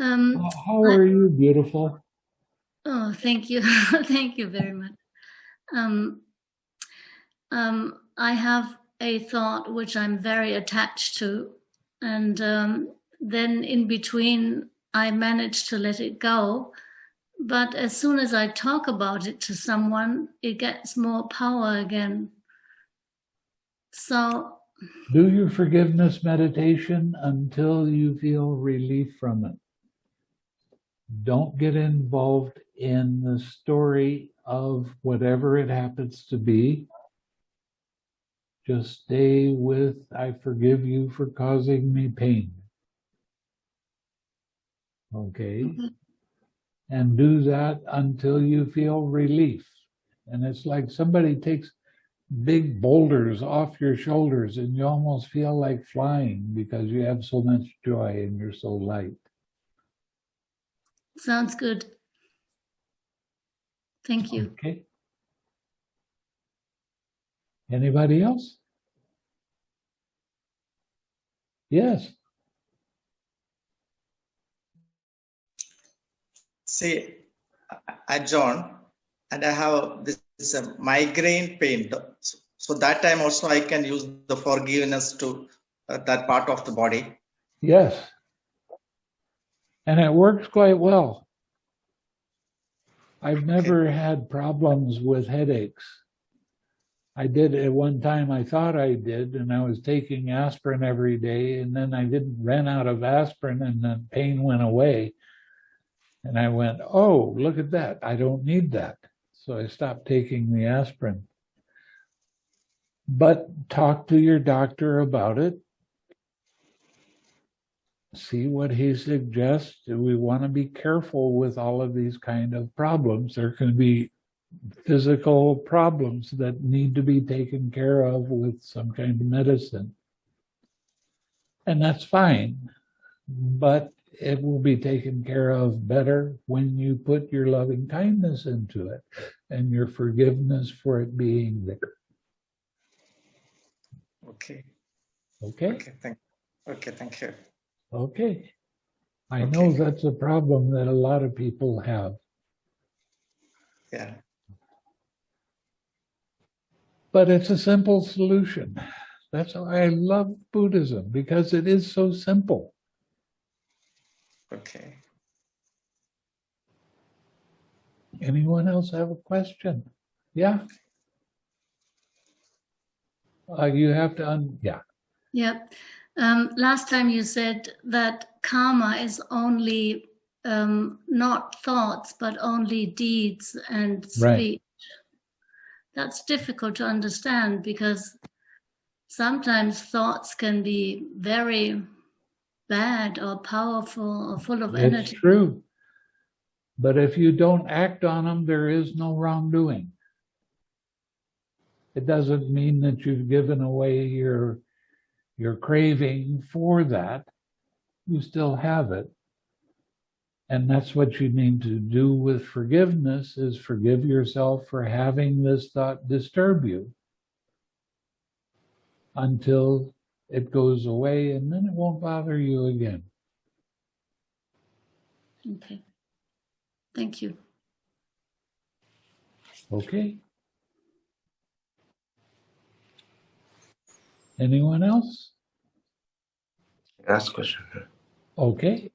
Um, How are you, beautiful? oh, thank you. [laughs] thank you very much. Um, um, I have a thought which I'm very attached to. And um, then in between, I manage to let it go. But as soon as I talk about it to someone, it gets more power again. So Do your forgiveness meditation until you feel relief from it. Don't get involved in the story of whatever it happens to be. Just stay with, I forgive you for causing me pain. Okay? Mhm. And do that until you feel relief. And it's like somebody takes, big boulders off your shoulders and you almost feel like flying because you have so much joy and you're so light. Sounds good. Thank you. Okay. Anybody else? Yes, See, I- John, and I have this, this uh, migraine pain. So- So that time also I can use the forgiveness to uh, that part of the body. yes. And it works quite well. I've never had problems with headaches. I did at one time, I thought I did, and I was taking aspirin every day, and then I didn't ran out of aspirin and the pain went away. And I went, oh, look at that. I don't need that. So I stopped taking the aspirin. But talk to your doctor about it. See what he suggests. We want to be careful with all of these kind of problems. There can be physical problems that need to be taken care of with some kind of medicine. And that's fine, but it will be taken care of better when you put your loving kindness into it and your forgiveness for it being there. Okay. Okay? Okay. Thank. Okay. Thank you. Okay. I know that's a problem that a lot of people have, Yeah. but it's a simple solution. That's why I love Buddhism because it is so simple. Okay. Anyone else have a question? Yeah? Uh, you have to, un- yeah, Yep. Um, last time you said that karma is only um, not thoughts, but only deeds and speech. Right. speech. That's difficult to understand because sometimes thoughts can be very bad or powerful or full of it's energy. true. But if you don't act on them, there is no wrongdoing. It doesn't mean that you've given away your, your craving for that. You still have it. And that's what you need to do with forgiveness is forgive yourself for having this thought disturb you until it goes away and then it won't bother you again. Okay. Thank you. Okay. Anyone else? Last question. Okay.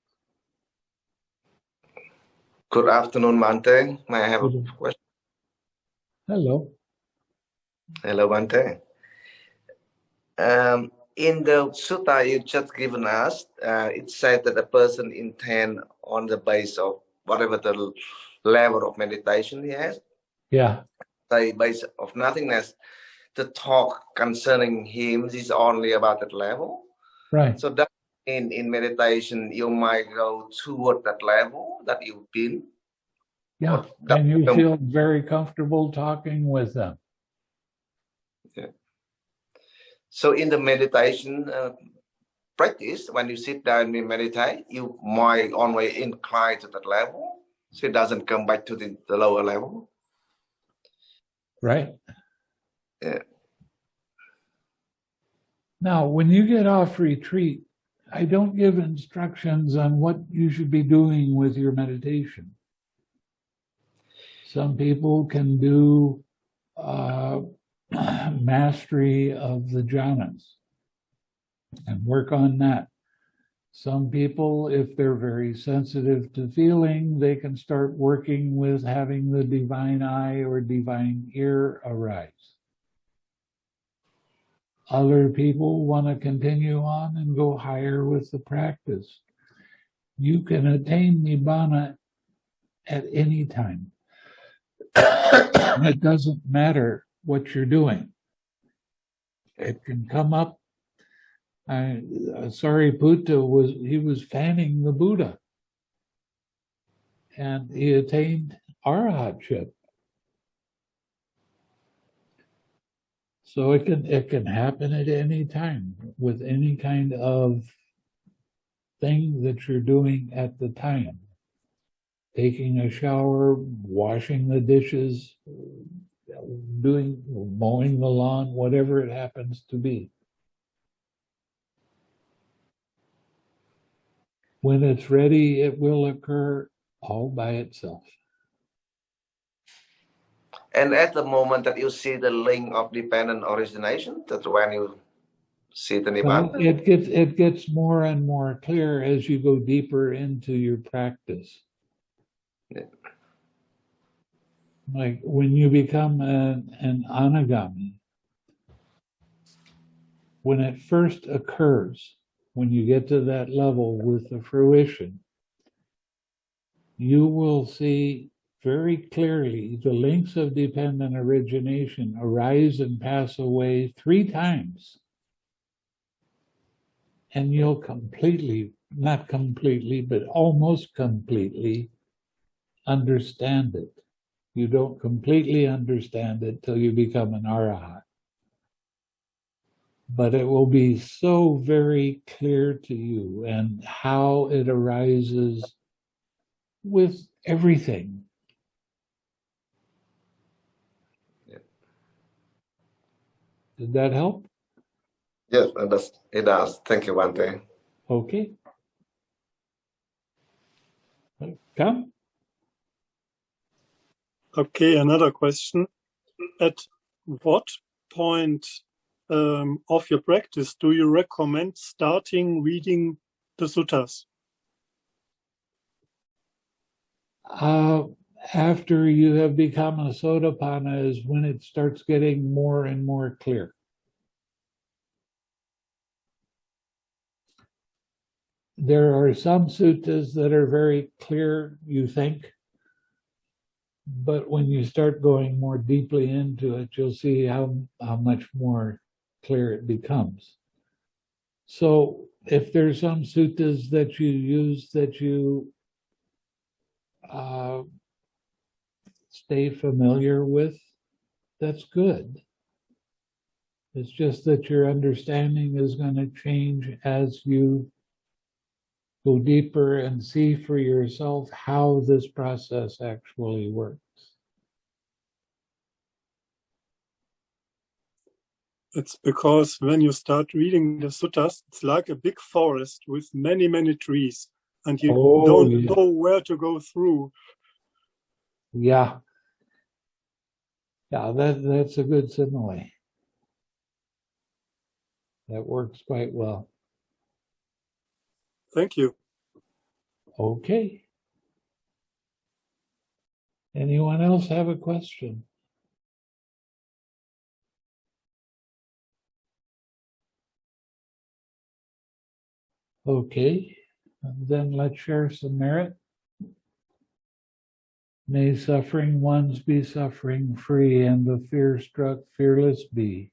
Good afternoon, Bhante. May I have a question? Hello. Hello, Bhante. Um, in the sutta you just given us, uh, it said that a person intend on the base of whatever the level of meditation he has, Yeah. say base of nothingness. The talk concerning him is only about that level. Right. So that in in meditation you might go toward that level that you've been. Yeah. And you feel very comfortable talking with them. So in the meditation uh, practice, when you sit down and meditate, you might only incline to that level, so it doesn't come back to the, the lower level. Right. Yeah. Now, when you get off retreat, I don't give instructions on what you should be doing with your meditation. Some people can do uh, [clears throat] mastery of the jhanas and work on that. Some people, if they're very sensitive to feeling, they can start working with having the divine eye or divine ear arise. Other people want to continue on and go higher with the practice. You can attain Nibbana at any time. [coughs] it doesn't matter what you're doing. It can come up. I, uh, Sariputta was, he was fanning the Buddha. And he attained arahatship. So it can, it can happen at any time with any kind of thing that you're doing at the time. Taking a shower, washing the dishes, doing, mowing the lawn, whatever it happens to be. When it's ready, it will occur all by itself. And at the moment that you see the link of dependent origination, that's when you see the Well, it gets, it gets more and more clear as you go deeper into your practice. Yeah. Like when you become an, an anagami, when it first occurs, when you get to that level with the fruition, you will see very clearly the links of dependent origination arise and pass away three times. And you'll completely, not completely, but almost completely understand it. You don't completely understand it till you become an arahat. But it will be so very clear to you and how it arises with everything. Yeah. Did that help? Yes, it does. It does. Thank you, Bhante. Okay. Come. Okay, another question. At what point um, of your practice do you recommend starting reading the suttas? Uh, after you have become a Sotapanna is when it starts getting more and more clear. There are some suttas that are very clear, you think. But when you start going more deeply into it, you'll see how, how much more clear it becomes. So if there's some suttas that you use that you uh, stay familiar with, that's good. It's just that your understanding is going to change as you go deeper and see for yourself how this process actually works. It's because when you start reading the suttas, it's like a big forest with many, many trees, and you Oh, don't yeah. know where to go through. Yeah. Yeah, that, that's a good simile. That works quite well. Thank you. Okay. Anyone else have a question? Okay, then let's share some merit. May suffering ones be suffering free and the fear struck fearless be.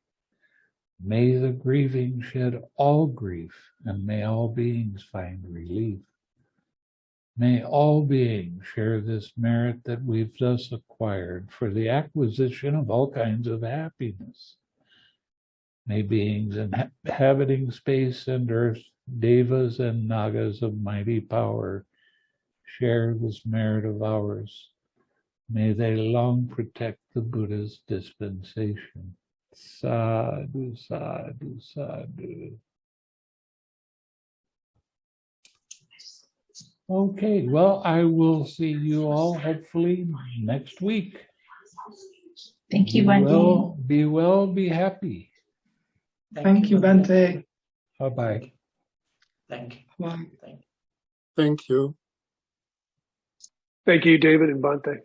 May the grieving shed all grief and may all beings find relief. May all beings share this merit that we've thus acquired for the acquisition of all kinds of happiness. May beings inhabiting space and earth, devas and nagas of mighty power, share this merit of ours. May they long protect the Buddha's dispensation. Sadhu, sadhu, sadhu. Okay, well, I will see you all hopefully next week. Thank you, Be well, be well, be happy. Thank you, Bhante. Bye-bye. Thank you. Bye. Thank you. Thank you, David and Bhante.